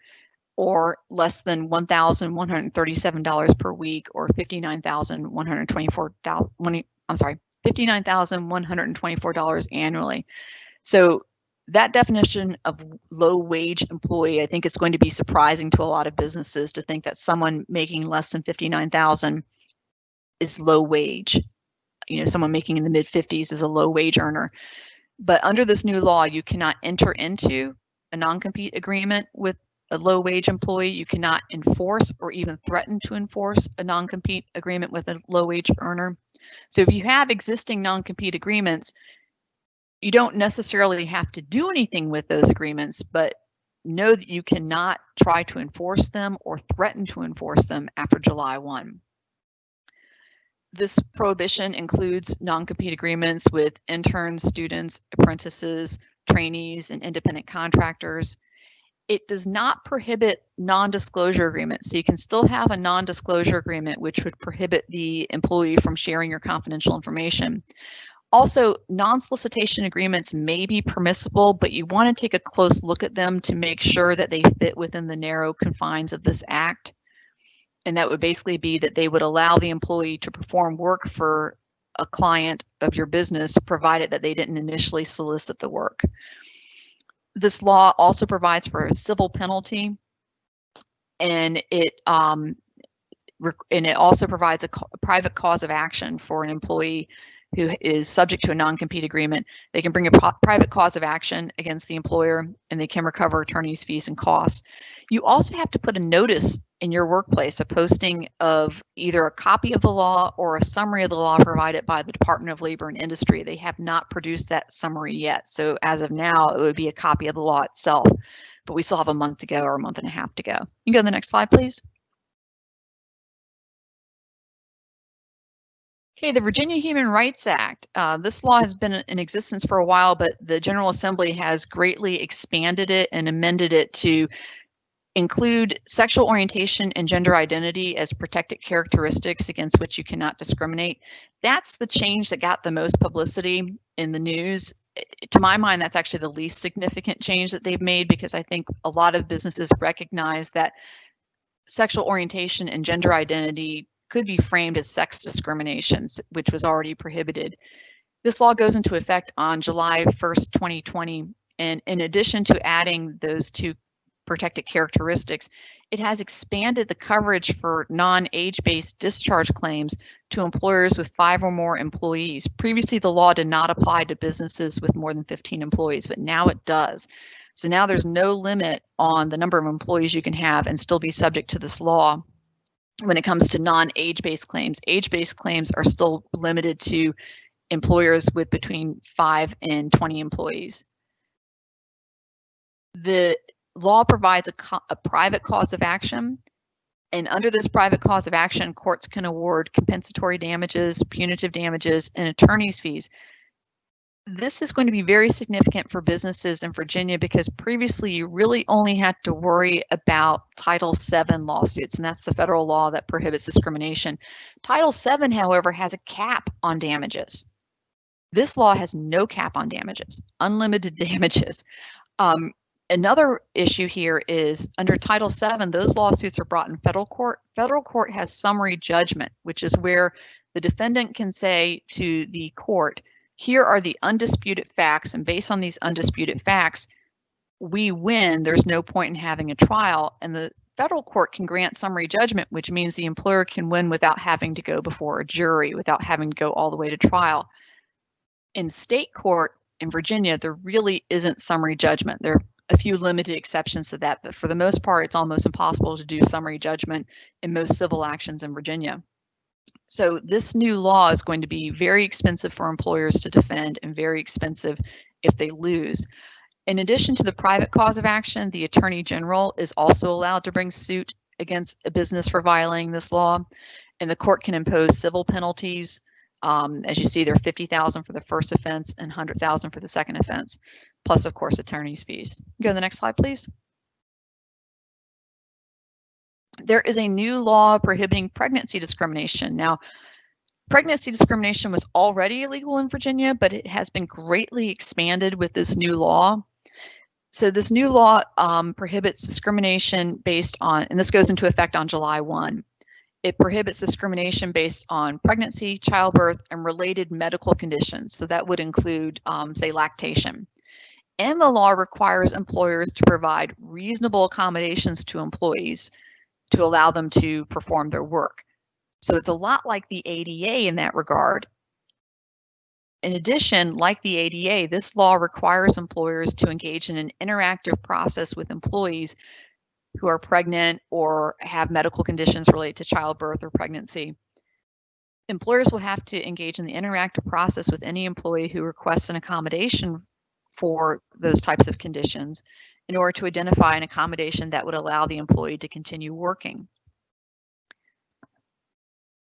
or less than $1,137 per week or 59,124, I'm sorry, $59,124 annually. So that definition of low wage employee, I think is going to be surprising to a lot of businesses to think that someone making less than 59,000 is low wage. You know, someone making in the mid 50s is a low wage earner. But under this new law, you cannot enter into a non-compete agreement with a low wage employee. You cannot enforce or even threaten to enforce a non-compete agreement with a low wage earner. So if you have existing non-compete agreements, you don't necessarily have to do anything with those agreements, but know that you cannot try to enforce them or threaten to enforce them after July 1. This prohibition includes non-compete agreements with interns, students, apprentices, trainees, and independent contractors it does not prohibit non-disclosure agreements. So you can still have a non-disclosure agreement, which would prohibit the employee from sharing your confidential information. Also, non-solicitation agreements may be permissible, but you want to take a close look at them to make sure that they fit within the narrow confines of this act. And that would basically be that they would allow the employee to perform work for a client of your business, provided that they didn't initially solicit the work. This law also provides for a civil penalty and it um, and it also provides a, a private cause of action for an employee who is subject to a non-compete agreement. They can bring a private cause of action against the employer and they can recover attorney's fees and costs. You also have to put a notice in your workplace, a posting of either a copy of the law or a summary of the law provided by the Department of Labor and Industry. They have not produced that summary yet. So as of now, it would be a copy of the law itself, but we still have a month to go or a month and a half to go. You can go to the next slide, please. Okay, the Virginia Human Rights Act. Uh, this law has been in existence for a while, but the General Assembly has greatly expanded it and amended it to include sexual orientation and gender identity as protected characteristics against which you cannot discriminate. That's the change that got the most publicity in the news. To my mind, that's actually the least significant change that they've made because I think a lot of businesses recognize that sexual orientation and gender identity could be framed as sex discrimination, which was already prohibited. This law goes into effect on July 1st, 2020. And in addition to adding those two protected characteristics, it has expanded the coverage for non-age-based discharge claims to employers with five or more employees. Previously, the law did not apply to businesses with more than 15 employees, but now it does. So now there's no limit on the number of employees you can have and still be subject to this law when it comes to non-age-based claims. Age-based claims are still limited to employers with between 5 and 20 employees. The law provides a, a private cause of action and under this private cause of action, courts can award compensatory damages, punitive damages, and attorney's fees this is going to be very significant for businesses in Virginia because previously you really only had to worry about Title VII lawsuits, and that's the federal law that prohibits discrimination. Title VII, however, has a cap on damages. This law has no cap on damages, unlimited damages. Um, another issue here is under Title VII, those lawsuits are brought in federal court. Federal court has summary judgment, which is where the defendant can say to the court, here are the undisputed facts, and based on these undisputed facts, we win. There's no point in having a trial, and the federal court can grant summary judgment, which means the employer can win without having to go before a jury, without having to go all the way to trial. In state court in Virginia, there really isn't summary judgment. There a few limited exceptions to that, but for the most part, it's almost impossible to do summary judgment in most civil actions in Virginia. So this new law is going to be very expensive for employers to defend and very expensive if they lose. In addition to the private cause of action, the Attorney General is also allowed to bring suit against a business for violating this law, and the court can impose civil penalties. Um, as you see, they're 50,000 for the first offense and 100,000 for the second offense, plus, of course, attorney's fees. Go to the next slide, please there is a new law prohibiting pregnancy discrimination. Now, pregnancy discrimination was already illegal in Virginia, but it has been greatly expanded with this new law. So this new law um, prohibits discrimination based on, and this goes into effect on July 1. It prohibits discrimination based on pregnancy, childbirth, and related medical conditions. So that would include, um, say, lactation. And the law requires employers to provide reasonable accommodations to employees to allow them to perform their work. So it's a lot like the ADA in that regard. In addition, like the ADA, this law requires employers to engage in an interactive process with employees who are pregnant or have medical conditions related to childbirth or pregnancy. Employers will have to engage in the interactive process with any employee who requests an accommodation for those types of conditions in order to identify an accommodation that would allow the employee to continue working.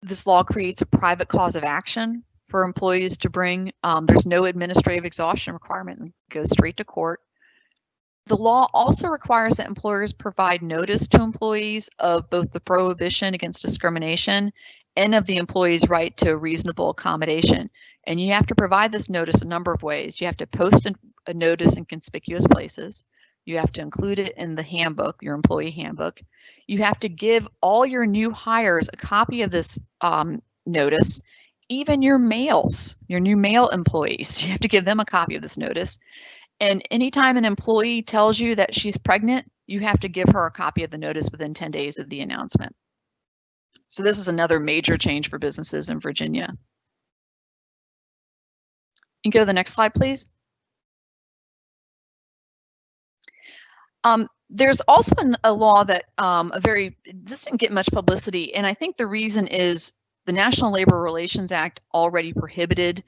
This law creates a private cause of action for employees to bring. Um, there's no administrative exhaustion requirement and goes straight to court. The law also requires that employers provide notice to employees of both the prohibition against discrimination and of the employee's right to reasonable accommodation. And you have to provide this notice a number of ways. You have to post a notice in conspicuous places. You have to include it in the handbook, your employee handbook. You have to give all your new hires a copy of this um, notice, even your males, your new male employees. You have to give them a copy of this notice. And anytime an employee tells you that she's pregnant, you have to give her a copy of the notice within 10 days of the announcement. So this is another major change for businesses in Virginia. You can go to the next slide, please. Um, there's also an, a law that um, a very this didn't get much publicity, and I think the reason is the National Labor Relations Act already prohibited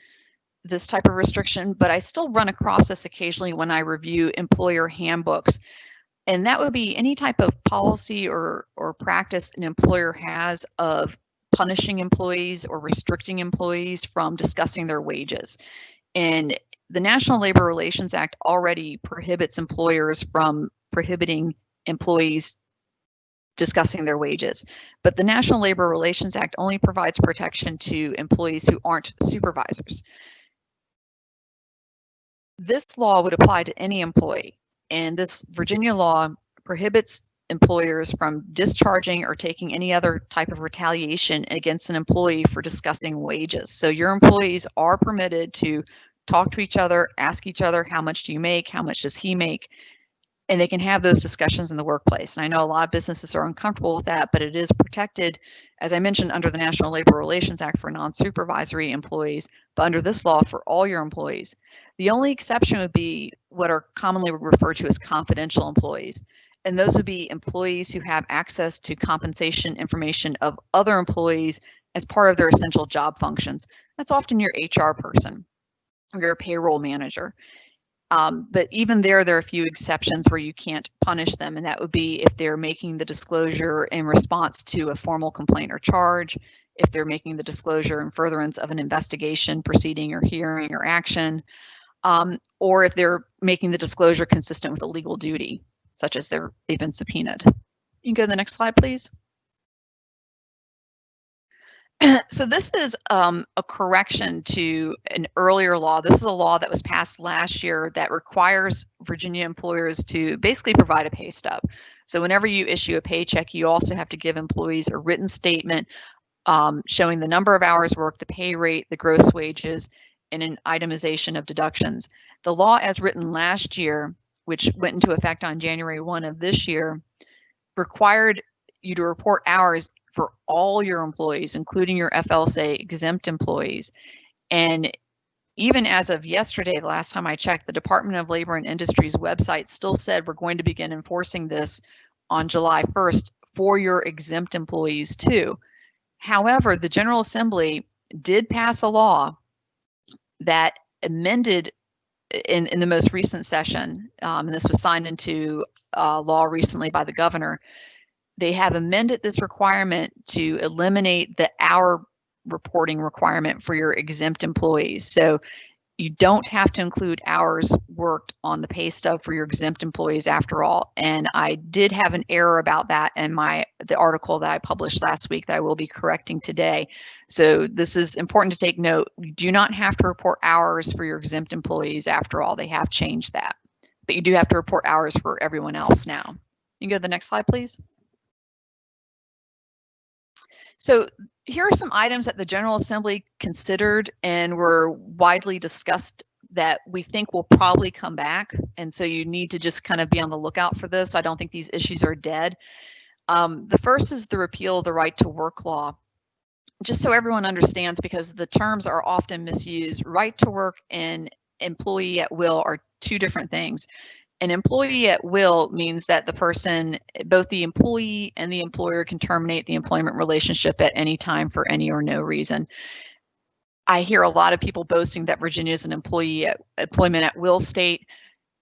this type of restriction, but I still run across this occasionally when I review employer handbooks. And that would be any type of policy or, or practice an employer has of punishing employees or restricting employees from discussing their wages. And the National Labor Relations Act already prohibits employers from prohibiting employees discussing their wages. But the National Labor Relations Act only provides protection to employees who aren't supervisors. This law would apply to any employee, and this Virginia law prohibits employers from discharging or taking any other type of retaliation against an employee for discussing wages. So your employees are permitted to talk to each other, ask each other, how much do you make? How much does he make? And they can have those discussions in the workplace. And I know a lot of businesses are uncomfortable with that, but it is protected, as I mentioned, under the National Labor Relations Act for non-supervisory employees, but under this law for all your employees. The only exception would be what are commonly referred to as confidential employees. And those would be employees who have access to compensation information of other employees as part of their essential job functions. That's often your HR person your payroll manager. Um, but even there, there are a few exceptions where you can't punish them, and that would be if they're making the disclosure in response to a formal complaint or charge, if they're making the disclosure in furtherance of an investigation, proceeding, or hearing or action, um, or if they're making the disclosure consistent with a legal duty, such as they're, they've been subpoenaed. You can go to the next slide, please. so this is um, a correction to an earlier law. This is a law that was passed last year that requires Virginia employers to basically provide a pay stub. So whenever you issue a paycheck, you also have to give employees a written statement um, showing the number of hours worked, the pay rate, the gross wages, and an itemization of deductions. The law as written last year, which went into effect on January 1 of this year, required you to report hours for all your employees, including your FLSA exempt employees. And even as of yesterday, the last time I checked, the Department of Labor and Industries website still said we're going to begin enforcing this on July 1st for your exempt employees too. However, the General Assembly did pass a law that amended in, in the most recent session, um, and this was signed into uh, law recently by the governor, they have amended this requirement to eliminate the hour reporting requirement for your exempt employees. So you don't have to include hours worked on the pay stub for your exempt employees after all. And I did have an error about that in my the article that I published last week that I will be correcting today. So this is important to take note. You do not have to report hours for your exempt employees after all. They have changed that. But you do have to report hours for everyone else now. You can go to the next slide, please. So here are some items that the General Assembly considered and were widely discussed that we think will probably come back. And so you need to just kind of be on the lookout for this. I don't think these issues are dead. Um, the first is the repeal of the right to work law. Just so everyone understands, because the terms are often misused, right to work and employee at will are two different things an employee at will means that the person, both the employee and the employer can terminate the employment relationship at any time for any or no reason. I hear a lot of people boasting that Virginia is an employee at, employment at will state.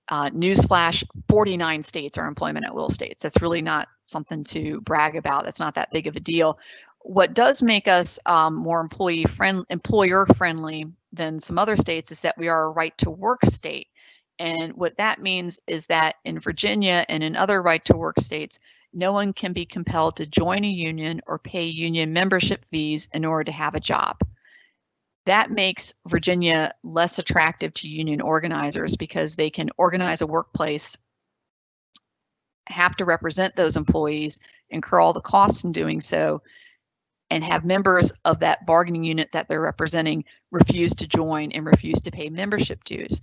Uh, newsflash, 49 states are employment at will states. That's really not something to brag about. That's not that big of a deal. What does make us um, more employee friend, employer friendly than some other states is that we are a right to work state. And what that means is that in Virginia and in other right to work states, no one can be compelled to join a union or pay union membership fees in order to have a job. That makes Virginia less attractive to union organizers because they can organize a workplace, have to represent those employees, incur all the costs in doing so, and have members of that bargaining unit that they're representing refuse to join and refuse to pay membership dues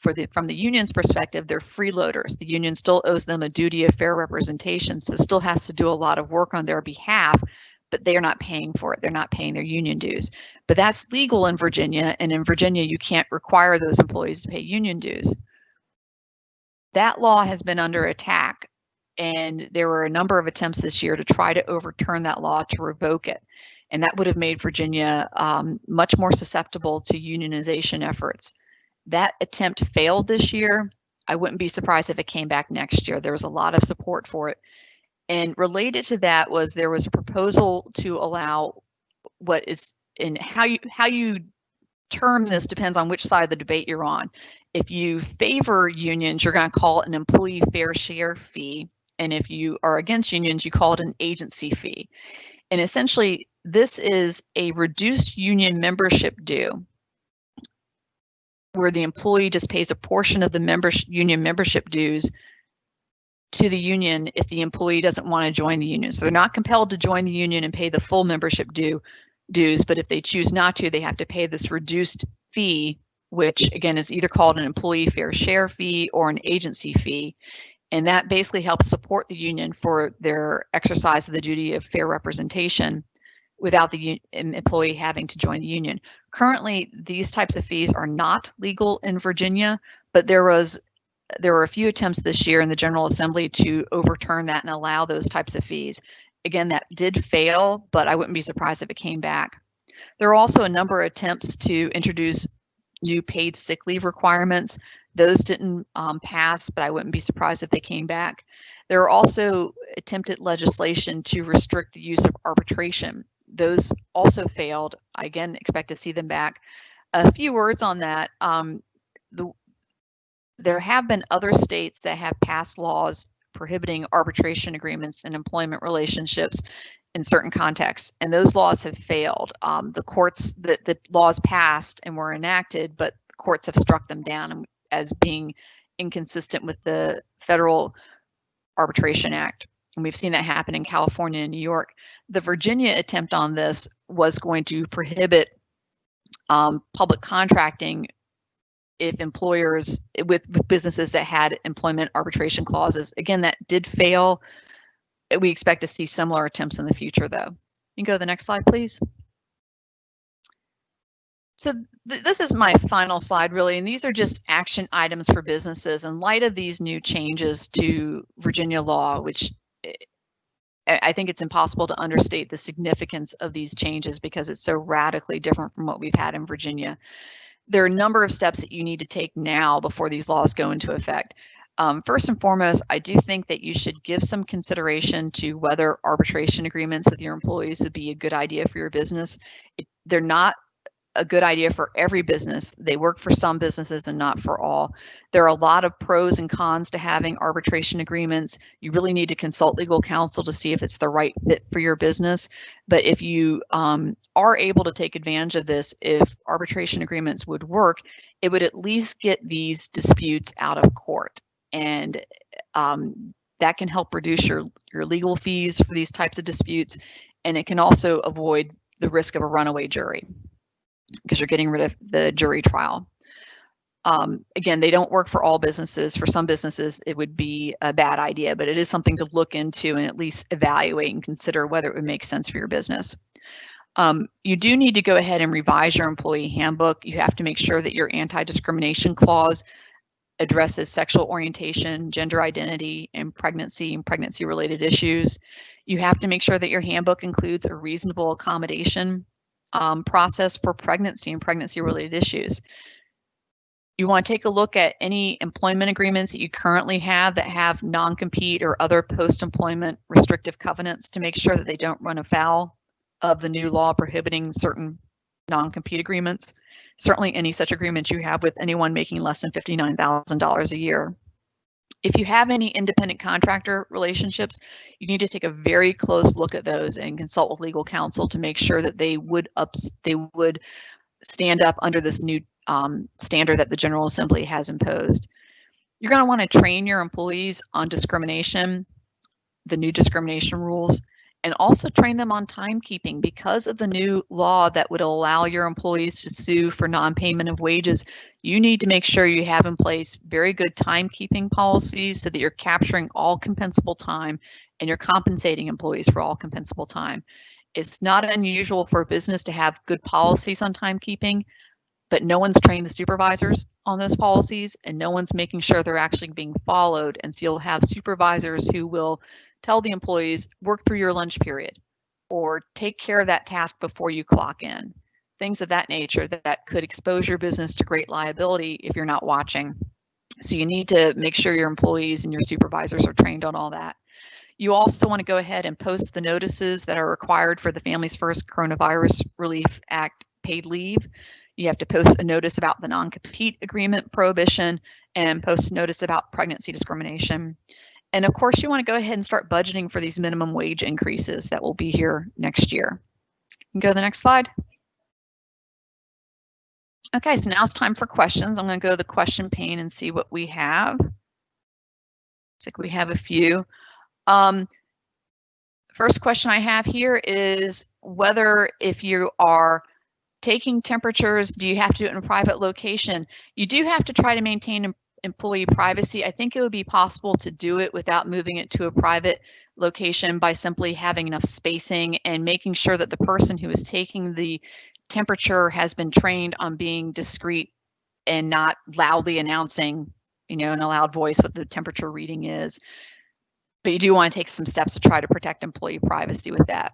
for the from the union's perspective, they're freeloaders. The union still owes them a duty of fair representation, so still has to do a lot of work on their behalf, but they are not paying for it. They're not paying their union dues. But that's legal in Virginia, and in Virginia, you can't require those employees to pay union dues. That law has been under attack, and there were a number of attempts this year to try to overturn that law to revoke it. And that would have made Virginia um, much more susceptible to unionization efforts. That attempt failed this year. I wouldn't be surprised if it came back next year. There was a lot of support for it. And related to that was there was a proposal to allow what is in how you how you term this depends on which side of the debate you're on. If you favor unions, you're going to call it an employee fair share fee. And if you are against unions, you call it an agency fee. And essentially, this is a reduced union membership due where the employee just pays a portion of the membership union membership dues to the union if the employee doesn't want to join the union. So they're not compelled to join the union and pay the full membership due dues, but if they choose not to, they have to pay this reduced fee, which again is either called an employee fair share fee or an agency fee. And that basically helps support the union for their exercise of the duty of fair representation without the employee having to join the union. Currently, these types of fees are not legal in Virginia, but there was there were a few attempts this year in the General Assembly to overturn that and allow those types of fees. Again, that did fail, but I wouldn't be surprised if it came back. There are also a number of attempts to introduce new paid sick leave requirements. Those didn't um, pass, but I wouldn't be surprised if they came back. There are also attempted legislation to restrict the use of arbitration those also failed. I again expect to see them back. A few words on that. Um, the, there have been other states that have passed laws prohibiting arbitration agreements and employment relationships in certain contexts, and those laws have failed. Um, the courts, the, the laws passed and were enacted, but courts have struck them down as being inconsistent with the Federal Arbitration Act. And we've seen that happen in California and New York. The Virginia attempt on this was going to prohibit um, public contracting if employers with, with businesses that had employment arbitration clauses. Again, that did fail. We expect to see similar attempts in the future, though. You can go to the next slide, please. So th this is my final slide, really, and these are just action items for businesses in light of these new changes to Virginia law, which I think it's impossible to understate the significance of these changes because it's so radically different from what we've had in Virginia. There are a number of steps that you need to take now before these laws go into effect. Um, first and foremost, I do think that you should give some consideration to whether arbitration agreements with your employees would be a good idea for your business. It, they're not a good idea for every business. They work for some businesses and not for all. There are a lot of pros and cons to having arbitration agreements. You really need to consult legal counsel to see if it's the right fit for your business. But if you um, are able to take advantage of this, if arbitration agreements would work, it would at least get these disputes out of court. And um, that can help reduce your, your legal fees for these types of disputes. And it can also avoid the risk of a runaway jury because you're getting rid of the jury trial. Um, again, they don't work for all businesses. For some businesses, it would be a bad idea, but it is something to look into and at least evaluate and consider whether it would make sense for your business. Um, you do need to go ahead and revise your employee handbook. You have to make sure that your anti-discrimination clause addresses sexual orientation, gender identity, and pregnancy and pregnancy related issues. You have to make sure that your handbook includes a reasonable accommodation um, process for pregnancy and pregnancy related issues. You want to take a look at any employment agreements that you currently have that have non-compete or other post-employment restrictive covenants to make sure that they don't run afoul of the new law prohibiting certain non-compete agreements. Certainly any such agreements you have with anyone making less than $59,000 a year if you have any independent contractor relationships, you need to take a very close look at those and consult with legal counsel to make sure that they would ups they would stand up under this new um, standard that the General Assembly has imposed. You're going to want to train your employees on discrimination, the new discrimination rules, and also train them on timekeeping because of the new law that would allow your employees to sue for non-payment of wages. You need to make sure you have in place very good timekeeping policies so that you're capturing all compensable time and you're compensating employees for all compensable time. It's not unusual for a business to have good policies on timekeeping, but no one's trained the supervisors on those policies and no one's making sure they're actually being followed. And so you'll have supervisors who will tell the employees work through your lunch period or take care of that task before you clock in. Things of that nature that, that could expose your business to great liability if you're not watching. So you need to make sure your employees and your supervisors are trained on all that. You also want to go ahead and post the notices that are required for the Families First Coronavirus Relief Act paid leave. You have to post a notice about the non-compete agreement prohibition and post a notice about pregnancy discrimination. And of course, you want to go ahead and start budgeting for these minimum wage increases that will be here next year. go to the next slide. Okay, so now it's time for questions. I'm going to go to the question pane and see what we have. Looks like we have a few. Um, first question I have here is whether if you are taking temperatures, do you have to do it in a private location? You do have to try to maintain employee privacy. I think it would be possible to do it without moving it to a private location by simply having enough spacing and making sure that the person who is taking the temperature has been trained on being discreet and not loudly announcing, you know, in a loud voice what the temperature reading is. But you do want to take some steps to try to protect employee privacy with that.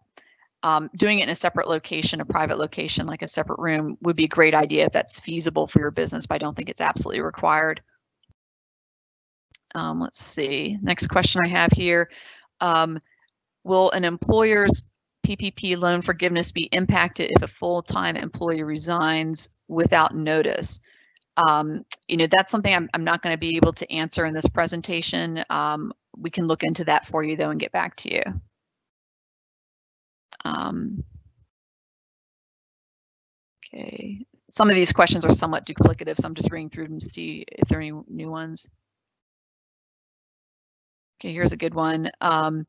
Um, doing it in a separate location, a private location, like a separate room, would be a great idea if that's feasible for your business, but I don't think it's absolutely required. Um, let's see, next question I have here. Um, will an employer's PPP loan forgiveness be impacted if a full-time employee resigns without notice? Um, you know, that's something I'm, I'm not going to be able to answer in this presentation. Um, we can look into that for you though and get back to you. Um, okay, some of these questions are somewhat duplicative, so I'm just reading through them to see if there are any new ones. Okay, here's a good one. Um,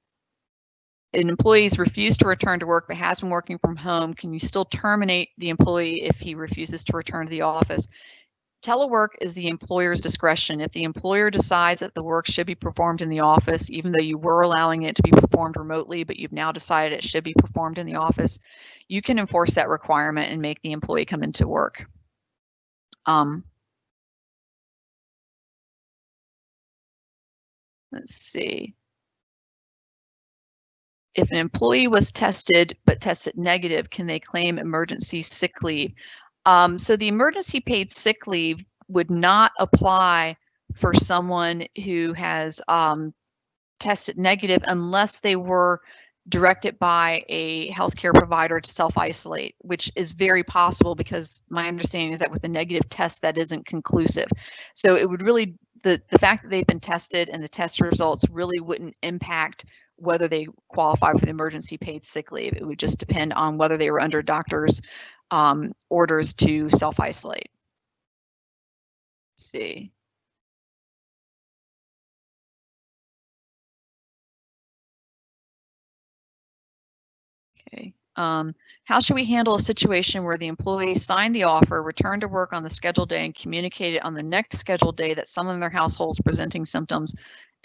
an employee's refused to return to work but has been working from home, can you still terminate the employee if he refuses to return to the office? Telework is the employer's discretion. If the employer decides that the work should be performed in the office, even though you were allowing it to be performed remotely, but you've now decided it should be performed in the office, you can enforce that requirement and make the employee come into work. Um, let's see. If an employee was tested but tested negative, can they claim emergency sick leave? Um, so the emergency paid sick leave would not apply for someone who has um, tested negative unless they were directed by a healthcare provider to self-isolate, which is very possible because my understanding is that with a negative test, that isn't conclusive. So it would really, the, the fact that they've been tested and the test results really wouldn't impact whether they qualify for the emergency paid sick leave. It would just depend on whether they were under doctor's um, orders to self-isolate. See. Okay. Um, how should we handle a situation where the employee signed the offer, returned to work on the scheduled day, and communicated on the next scheduled day that someone in their household is presenting symptoms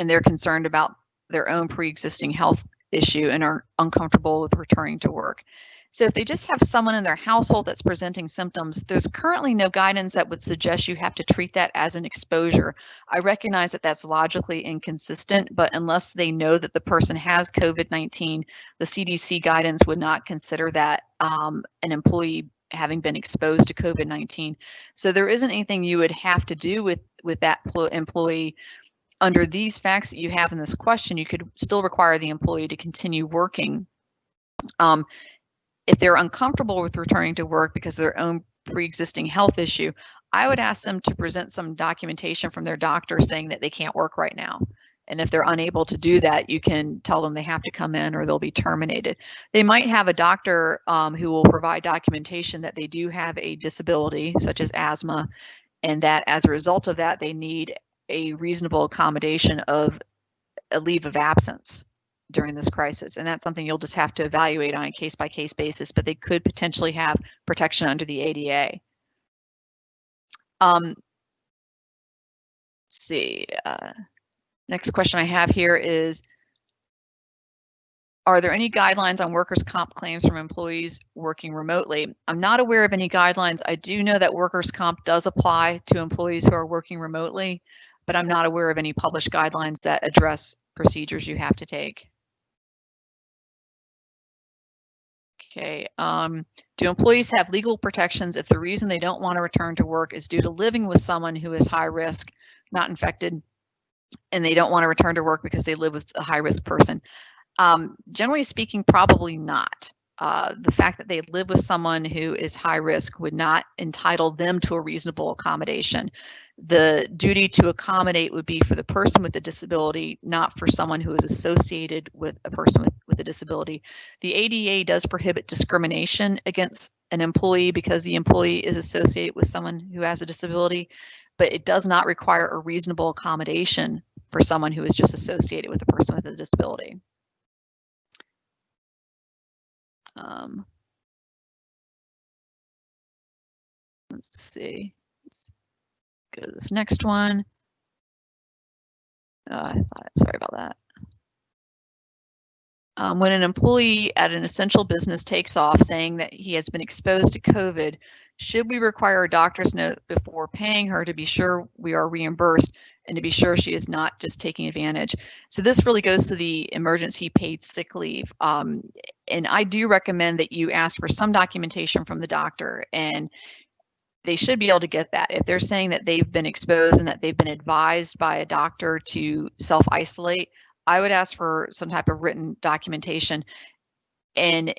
and they're concerned about their own pre-existing health issue and are uncomfortable with returning to work? So if they just have someone in their household that's presenting symptoms, there's currently no guidance that would suggest you have to treat that as an exposure. I recognize that that's logically inconsistent, but unless they know that the person has COVID-19, the CDC guidance would not consider that um, an employee having been exposed to COVID-19. So there isn't anything you would have to do with, with that employee under these facts that you have in this question, you could still require the employee to continue working. Um, if they're uncomfortable with returning to work because of their own pre-existing health issue, I would ask them to present some documentation from their doctor saying that they can't work right now. And if they're unable to do that, you can tell them they have to come in or they'll be terminated. They might have a doctor um, who will provide documentation that they do have a disability, such as asthma, and that as a result of that, they need a reasonable accommodation of a leave of absence during this crisis. And that's something you'll just have to evaluate on a case by case basis, but they could potentially have protection under the ADA. Um, see, uh, next question I have here is, are there any guidelines on workers' comp claims from employees working remotely? I'm not aware of any guidelines. I do know that workers' comp does apply to employees who are working remotely, but I'm not aware of any published guidelines that address procedures you have to take. Okay, um, do employees have legal protections if the reason they don't want to return to work is due to living with someone who is high risk, not infected, and they don't want to return to work because they live with a high risk person? Um, generally speaking, probably not. Uh, the fact that they live with someone who is high risk would not entitle them to a reasonable accommodation. The duty to accommodate would be for the person with the disability, not for someone who is associated with a person with, with a disability. The ADA does prohibit discrimination against an employee because the employee is associated with someone who has a disability, but it does not require a reasonable accommodation for someone who is just associated with a person with a disability. Um, let's see. Let's go to this next one. Uh, I thought, sorry about that. Um, when an employee at an essential business takes off saying that he has been exposed to COVID, should we require a doctor's note before paying her to be sure we are reimbursed and to be sure she is not just taking advantage? So this really goes to the emergency paid sick leave. Um, and I do recommend that you ask for some documentation from the doctor and they should be able to get that. If they're saying that they've been exposed and that they've been advised by a doctor to self isolate, I would ask for some type of written documentation. And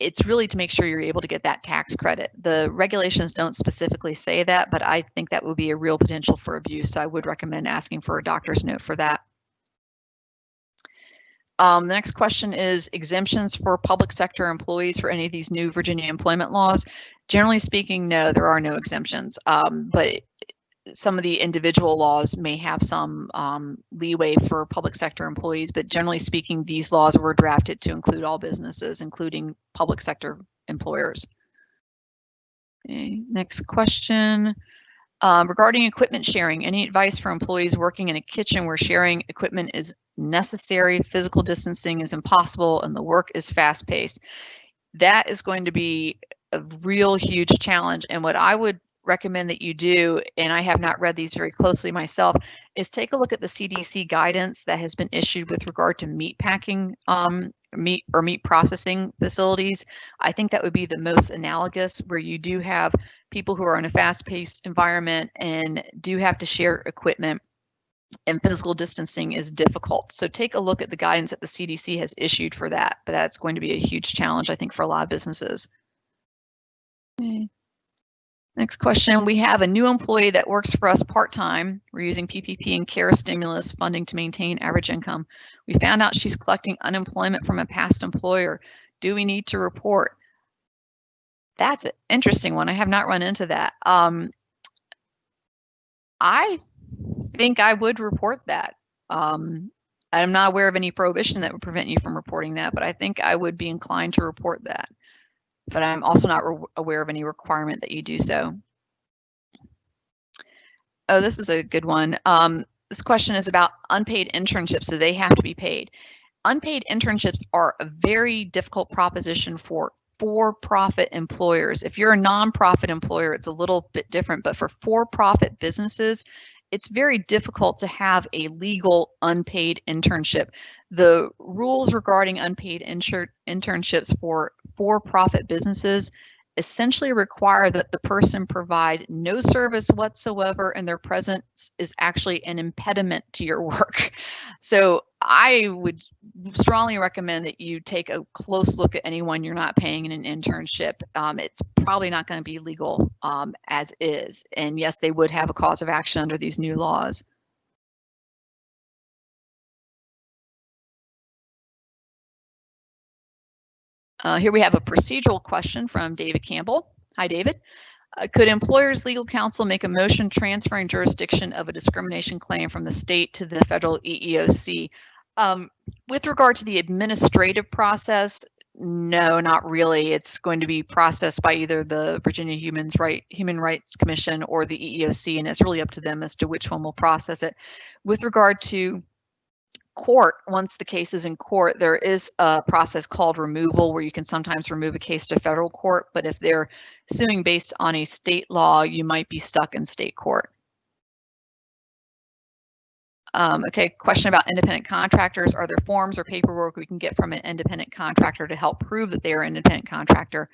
it's really to make sure you're able to get that tax credit. The regulations don't specifically say that, but I think that would be a real potential for abuse. So I would recommend asking for a doctor's note for that. Um, the next question is exemptions for public sector employees for any of these new Virginia employment laws. Generally speaking, no, there are no exemptions, um, but some of the individual laws may have some um, leeway for public sector employees, but generally speaking, these laws were drafted to include all businesses, including public sector employers. Okay, next question. Um, regarding equipment sharing, any advice for employees working in a kitchen where sharing equipment is necessary, physical distancing is impossible, and the work is fast paced? That is going to be a real huge challenge. And what I would recommend that you do, and I have not read these very closely myself, is take a look at the CDC guidance that has been issued with regard to meat packing um, meat or meat processing facilities. I think that would be the most analogous where you do have people who are in a fast-paced environment and do have to share equipment and physical distancing is difficult. So take a look at the guidance that the CDC has issued for that, but that's going to be a huge challenge, I think, for a lot of businesses. Okay. Next question, we have a new employee that works for us part-time. We're using PPP and CARE stimulus funding to maintain average income. We found out she's collecting unemployment from a past employer. Do we need to report? That's an interesting one. I have not run into that. Um, I think I would report that. Um, I'm not aware of any prohibition that would prevent you from reporting that, but I think I would be inclined to report that but I'm also not aware of any requirement that you do so. Oh, this is a good one. Um, this question is about unpaid internships. So they have to be paid. Unpaid internships are a very difficult proposition for for-profit employers. If you're a nonprofit employer, it's a little bit different, but for for-profit businesses, it's very difficult to have a legal unpaid internship. The rules regarding unpaid internships for for-profit businesses essentially require that the person provide no service whatsoever and their presence is actually an impediment to your work. So I would strongly recommend that you take a close look at anyone you're not paying in an internship. Um, it's probably not going to be legal um, as is. And yes, they would have a cause of action under these new laws. Uh, here we have a procedural question from David Campbell. Hi, David. Uh, could employers legal counsel make a motion transferring jurisdiction of a discrimination claim from the state to the federal EEOC? Um, with regard to the administrative process, no, not really. It's going to be processed by either the Virginia Human, right, Human Rights Commission or the EEOC, and it's really up to them as to which one will process it. With regard to court, once the case is in court, there is a process called removal where you can sometimes remove a case to federal court, but if they're suing based on a state law, you might be stuck in state court. Um, okay, question about independent contractors. Are there forms or paperwork we can get from an independent contractor to help prove that they are an independent contractor?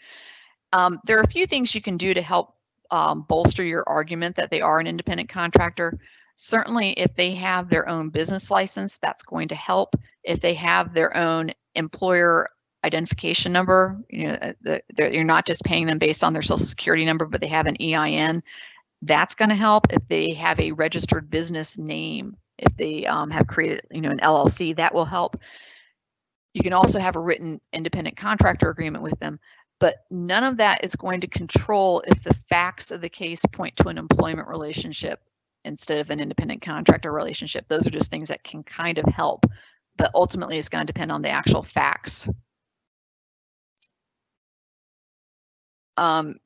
Um, there are a few things you can do to help um, bolster your argument that they are an independent contractor. Certainly, if they have their own business license, that's going to help. If they have their own employer identification number, you know, uh, the, you're not just paying them based on their social security number, but they have an EIN, that's going to help. If they have a registered business name, if they um, have created, you know, an LLC, that will help. You can also have a written independent contractor agreement with them, but none of that is going to control if the facts of the case point to an employment relationship instead of an independent contractor relationship. Those are just things that can kind of help, but ultimately it's going to depend on the actual facts. Um,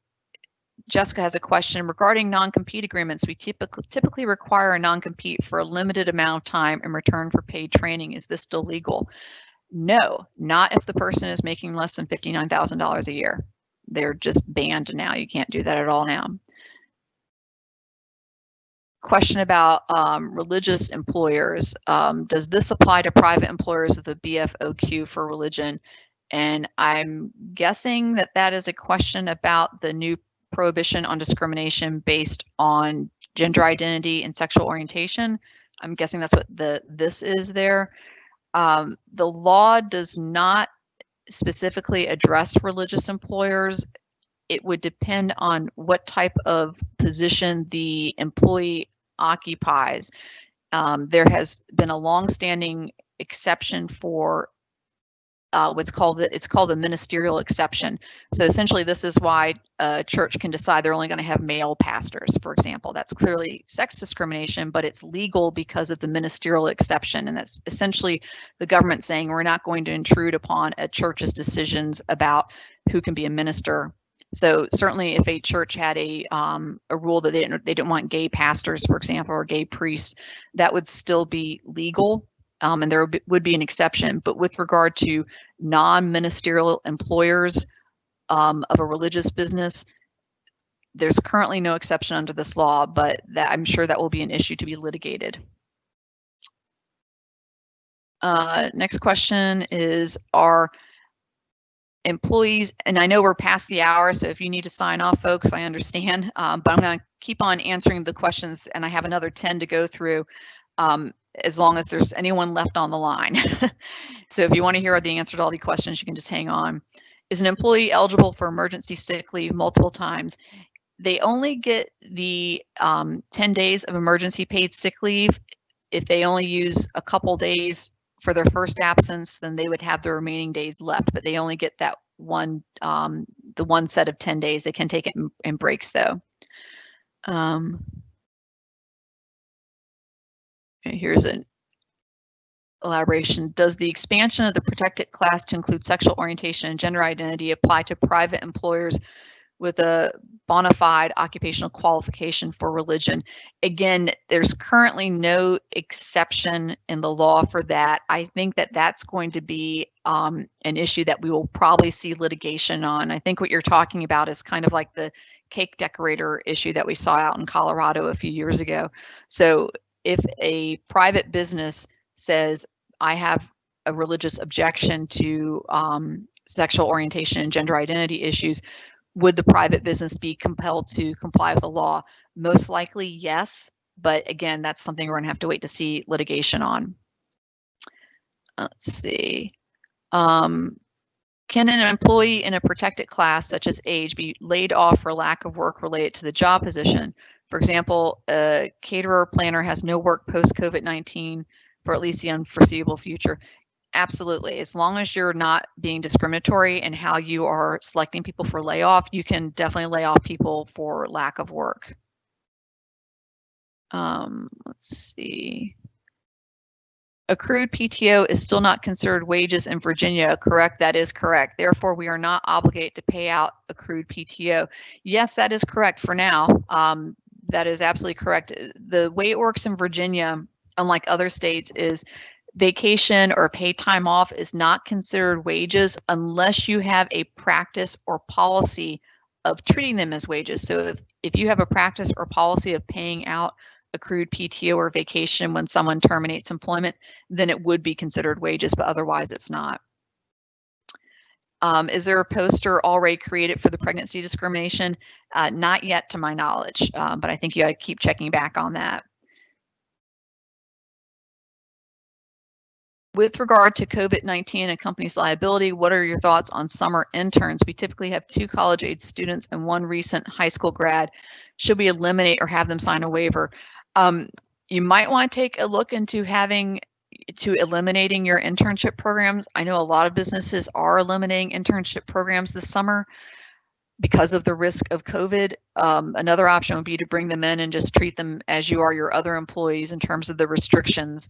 Jessica has a question regarding non-compete agreements. We typically typically require a non-compete for a limited amount of time in return for paid training. Is this still legal? No, not if the person is making less than $59,000 a year. They're just banned now. You can't do that at all now. Question about um, religious employers. Um, does this apply to private employers of the BFOQ for religion? And I'm guessing that that is a question about the new prohibition on discrimination based on gender identity and sexual orientation. I'm guessing that's what the this is there. Um, the law does not specifically address religious employers. It would depend on what type of position the employee occupies. Um, there has been a longstanding exception for uh, what's called the, it's called the ministerial exception. So essentially, this is why a church can decide they're only going to have male pastors, for example. That's clearly sex discrimination, but it's legal because of the ministerial exception, and that's essentially the government saying we're not going to intrude upon a church's decisions about who can be a minister. So certainly, if a church had a um, a rule that they didn't they didn't want gay pastors, for example, or gay priests, that would still be legal um, and there would be an exception. But with regard to non-ministerial employers um, of a religious business, there's currently no exception under this law, but that I'm sure that will be an issue to be litigated. Uh, next question is, are employees, and I know we're past the hour, so if you need to sign off, folks, I understand, um, but I'm going to keep on answering the questions, and I have another 10 to go through. Um, as long as there's anyone left on the line. so if you want to hear the answer to all the questions, you can just hang on. Is an employee eligible for emergency sick leave multiple times? They only get the um, 10 days of emergency paid sick leave. If they only use a couple days for their first absence, then they would have the remaining days left, but they only get that one, um, the one set of 10 days. They can take it in, in breaks though. Um, Okay, here's an elaboration. Does the expansion of the protected class to include sexual orientation and gender identity apply to private employers with a bona fide occupational qualification for religion? Again, there's currently no exception in the law for that. I think that that's going to be um, an issue that we will probably see litigation on. I think what you're talking about is kind of like the cake decorator issue that we saw out in Colorado a few years ago. So if a private business says, I have a religious objection to um, sexual orientation and gender identity issues, would the private business be compelled to comply with the law? Most likely, yes. But again, that's something we're going to have to wait to see litigation on. Let's see. Um, can an employee in a protected class, such as age, be laid off for lack of work related to the job position? For example, a caterer planner has no work post COVID 19 for at least the unforeseeable future. Absolutely. As long as you're not being discriminatory in how you are selecting people for layoff, you can definitely lay off people for lack of work. Um, let's see. Accrued PTO is still not considered wages in Virginia, correct? That is correct. Therefore, we are not obligated to pay out accrued PTO. Yes, that is correct for now. Um, that is absolutely correct. The way it works in Virginia, unlike other states, is vacation or paid time off is not considered wages unless you have a practice or policy of treating them as wages. So if, if you have a practice or policy of paying out accrued PTO or vacation when someone terminates employment, then it would be considered wages, but otherwise it's not. Um, is there a poster already created for the pregnancy discrimination? Uh, not yet to my knowledge, uh, but I think you to keep checking back on that. With regard to COVID-19 and company's liability, what are your thoughts on summer interns? We typically have two college-age students and one recent high school grad. Should we eliminate or have them sign a waiver? Um, you might want to take a look into having to eliminating your internship programs. I know a lot of businesses are eliminating internship programs this summer. because of the risk of COVID. Um, another option would be to bring them in and just treat them as you are your other employees in terms of the restrictions.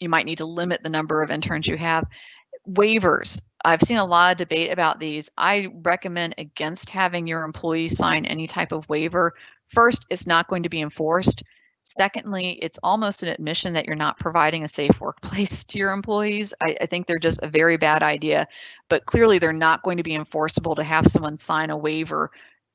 You might need to limit the number of interns you have. Waivers. I've seen a lot of debate about these. I recommend against having your employees sign any type of waiver. First, it's not going to be enforced. Secondly, it's almost an admission that you're not providing a safe workplace to your employees. I, I, think they're just a very bad idea, but clearly they're not going to be enforceable to have someone sign a waiver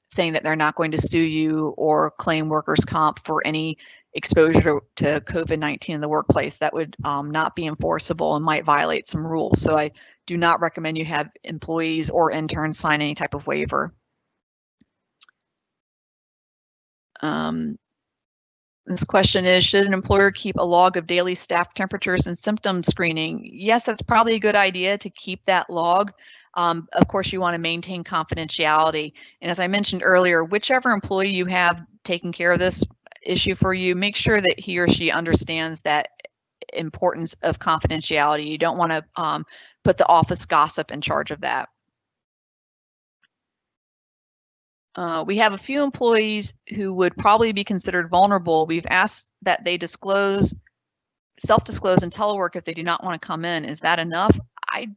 saying that they're not going to sue you or claim workers' comp for any exposure to, to COVID-19 in the workplace. That would um, not be enforceable and might violate some rules. So I do not recommend you have employees or interns sign any type of waiver. Um, this question is, should an employer keep a log of daily staff temperatures and symptom screening? Yes, that's probably a good idea to keep that log. Um, of course, you want to maintain confidentiality. And as I mentioned earlier, whichever employee you have taking care of this issue for you, make sure that he or she understands that importance of confidentiality. You don't want to um, put the office gossip in charge of that. Uh, we have a few employees who would probably be considered vulnerable. We've asked that they disclose, self-disclose and telework if they do not want to come in. Is that enough? I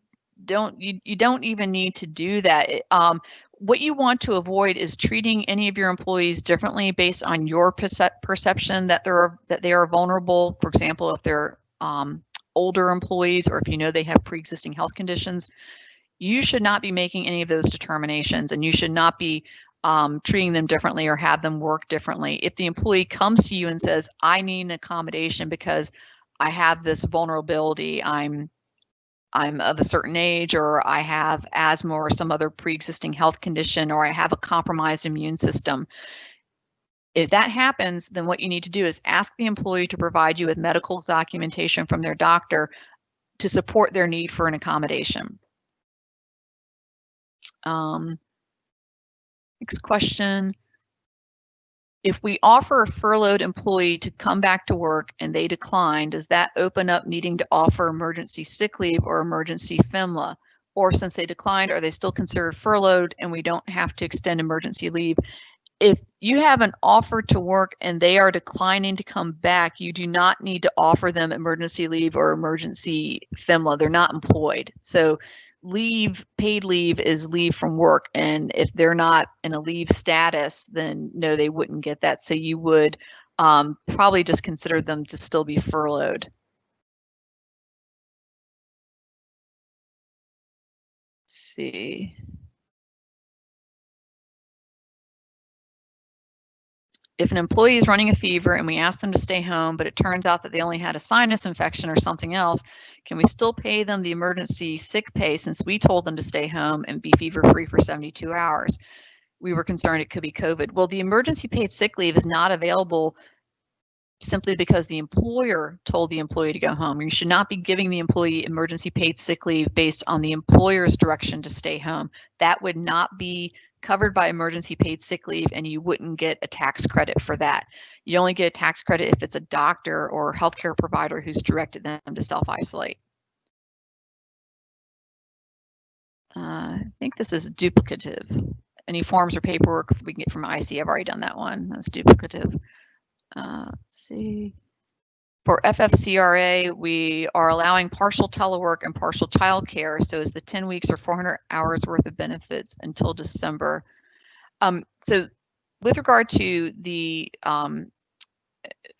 don't, you, you don't even need to do that. Um, what you want to avoid is treating any of your employees differently based on your percep perception that they're that they are vulnerable. For example, if they're um, older employees or if you know they have pre-existing health conditions, you should not be making any of those determinations and you should not be um, treating them differently or have them work differently. If the employee comes to you and says, I need an accommodation because I have this vulnerability, I'm I'm of a certain age or I have asthma or some other pre-existing health condition or I have a compromised immune system. If that happens, then what you need to do is ask the employee to provide you with medical documentation from their doctor to support their need for an accommodation. Um, Next question. If we offer a furloughed employee to come back to work and they decline, does that open up needing to offer emergency sick leave or emergency FMLA? Or since they declined, are they still considered furloughed and we don't have to extend emergency leave? If you have an offer to work and they are declining to come back, you do not need to offer them emergency leave or emergency FMLA. They're not employed. So leave, paid leave is leave from work. And if they're not in a leave status, then no, they wouldn't get that. So you would um, probably just consider them to still be furloughed. Let's see. If an employee is running a fever and we ask them to stay home, but it turns out that they only had a sinus infection or something else, can we still pay them the emergency sick pay since we told them to stay home and be fever free for 72 hours? We were concerned it could be COVID. Well, the emergency paid sick leave is not available simply because the employer told the employee to go home. You should not be giving the employee emergency paid sick leave based on the employer's direction to stay home. That would not be covered by emergency paid sick leave and you wouldn't get a tax credit for that. You only get a tax credit if it's a doctor or healthcare provider who's directed them to self-isolate. Uh, I think this is duplicative. Any forms or paperwork we can get from IC, I've already done that one. That's duplicative. Uh, let's see. For FFCRA, we are allowing partial telework and partial childcare. So it's the 10 weeks or 400 hours worth of benefits until December. Um, so with regard to the um,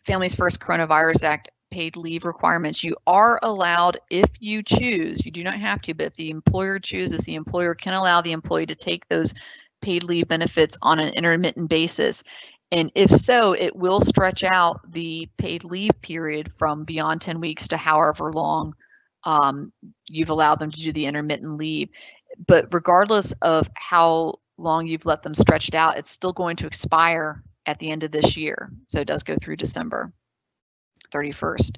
Families First Coronavirus Act paid leave requirements, you are allowed if you choose, you do not have to, but if the employer chooses, the employer can allow the employee to take those paid leave benefits on an intermittent basis. And if so, it will stretch out the paid leave period from beyond 10 weeks to however long um, you've allowed them to do the intermittent leave. But regardless of how long you've let them stretched out, it's still going to expire at the end of this year. So it does go through December 31st.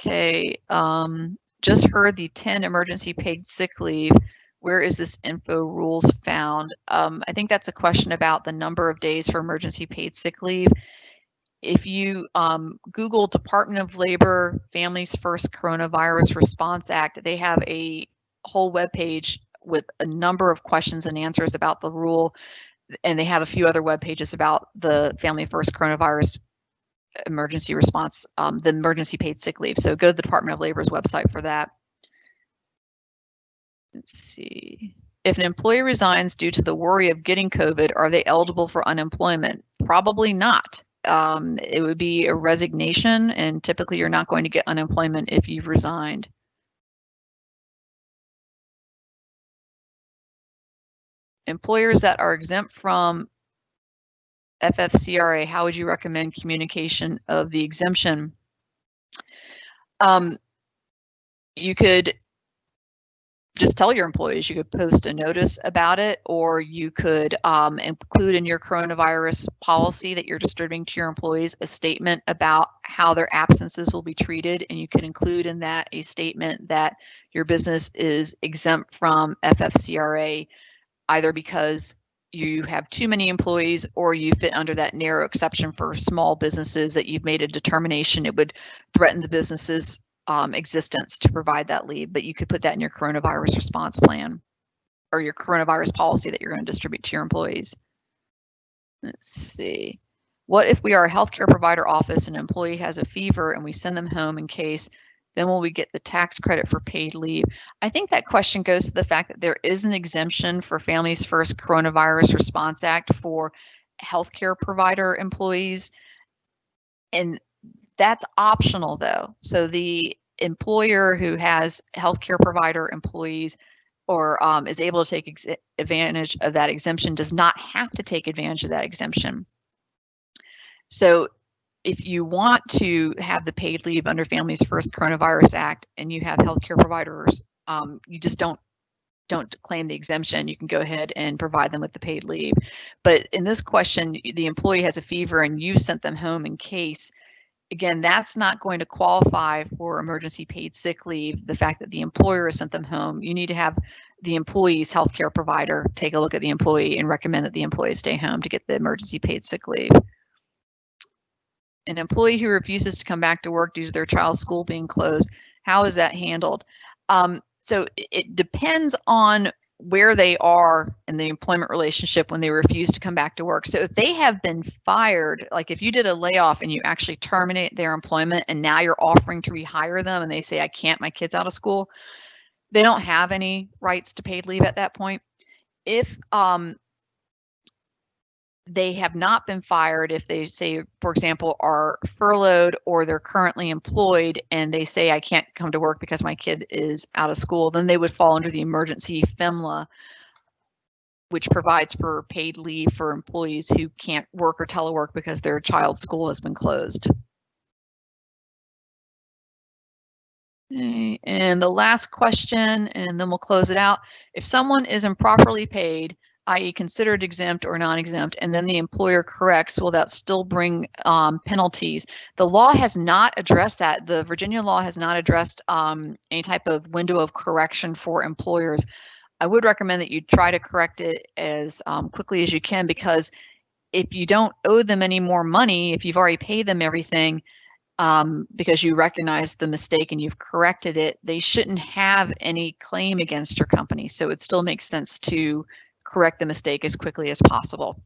Okay, um, just heard the 10 emergency paid sick leave where is this info rules found? Um, I think that's a question about the number of days for emergency paid sick leave. if you um, Google Department of Labor Families First Coronavirus Response Act, they have a whole web page with a number of questions and answers about the rule. And they have a few other web pages about the Family First Coronavirus Emergency Response, um, the emergency paid sick leave. So go to the Department of Labor's website for that. Let's see. If an employee resigns due to the worry of getting COVID, are they eligible for unemployment? Probably not. Um, it would be a resignation, and typically you're not going to get unemployment if you've resigned. Employers that are exempt from FFCRA, how would you recommend communication of the exemption? Um, you could just tell your employees. You could post a notice about it, or you could um, include in your coronavirus policy that you're distributing to your employees a statement about how their absences will be treated. And you can include in that a statement that your business is exempt from FFCRA, either because you have too many employees or you fit under that narrow exception for small businesses that you've made a determination it would threaten the business's um, existence to provide that leave, but you could put that in your coronavirus response plan or your coronavirus policy that you're going to distribute to your employees. Let's see. What if we are a healthcare provider office and an employee has a fever and we send them home in case, then will we get the tax credit for paid leave? I think that question goes to the fact that there is an exemption for Families First Coronavirus Response Act for healthcare provider employees. And that's optional though. So the employer who has healthcare provider employees or um, is able to take advantage of that exemption does not have to take advantage of that exemption. So if you want to have the paid leave under Families First Coronavirus Act and you have healthcare providers, um, you just don't don't claim the exemption, you can go ahead and provide them with the paid leave. But in this question, the employee has a fever and you sent them home in case again, that's not going to qualify for emergency paid sick leave. The fact that the employer sent them home, you need to have the employee's healthcare provider take a look at the employee and recommend that the employee stay home to get the emergency paid sick leave. An employee who refuses to come back to work due to their child's school being closed, how is that handled? Um, so it depends on where they are in the employment relationship when they refuse to come back to work. So if they have been fired, like if you did a layoff and you actually terminate their employment and now you're offering to rehire them and they say, I can't, my kid's out of school, they don't have any rights to paid leave at that point. If um, they have not been fired if they say, for example, are furloughed or they're currently employed and they say, I can't come to work because my kid is out of school, then they would fall under the emergency FMLA, which provides for paid leave for employees who can't work or telework because their child's school has been closed. And the last question, and then we'll close it out. If someone is improperly paid, i.e. considered exempt or non-exempt, and then the employer corrects, will that still bring um, penalties? The law has not addressed that. The Virginia law has not addressed um, any type of window of correction for employers. I would recommend that you try to correct it as um, quickly as you can because if you don't owe them any more money, if you've already paid them everything, um, because you recognize the mistake and you've corrected it, they shouldn't have any claim against your company. So it still makes sense to correct the mistake as quickly as possible.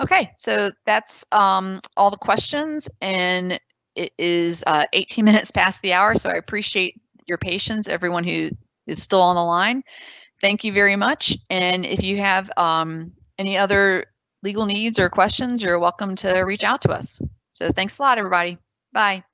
Okay, so that's um, all the questions and it is uh, 18 minutes past the hour, so I appreciate your patience, everyone who is still on the line. Thank you very much. And if you have um, any other legal needs or questions, you're welcome to reach out to us. So thanks a lot, everybody. Bye.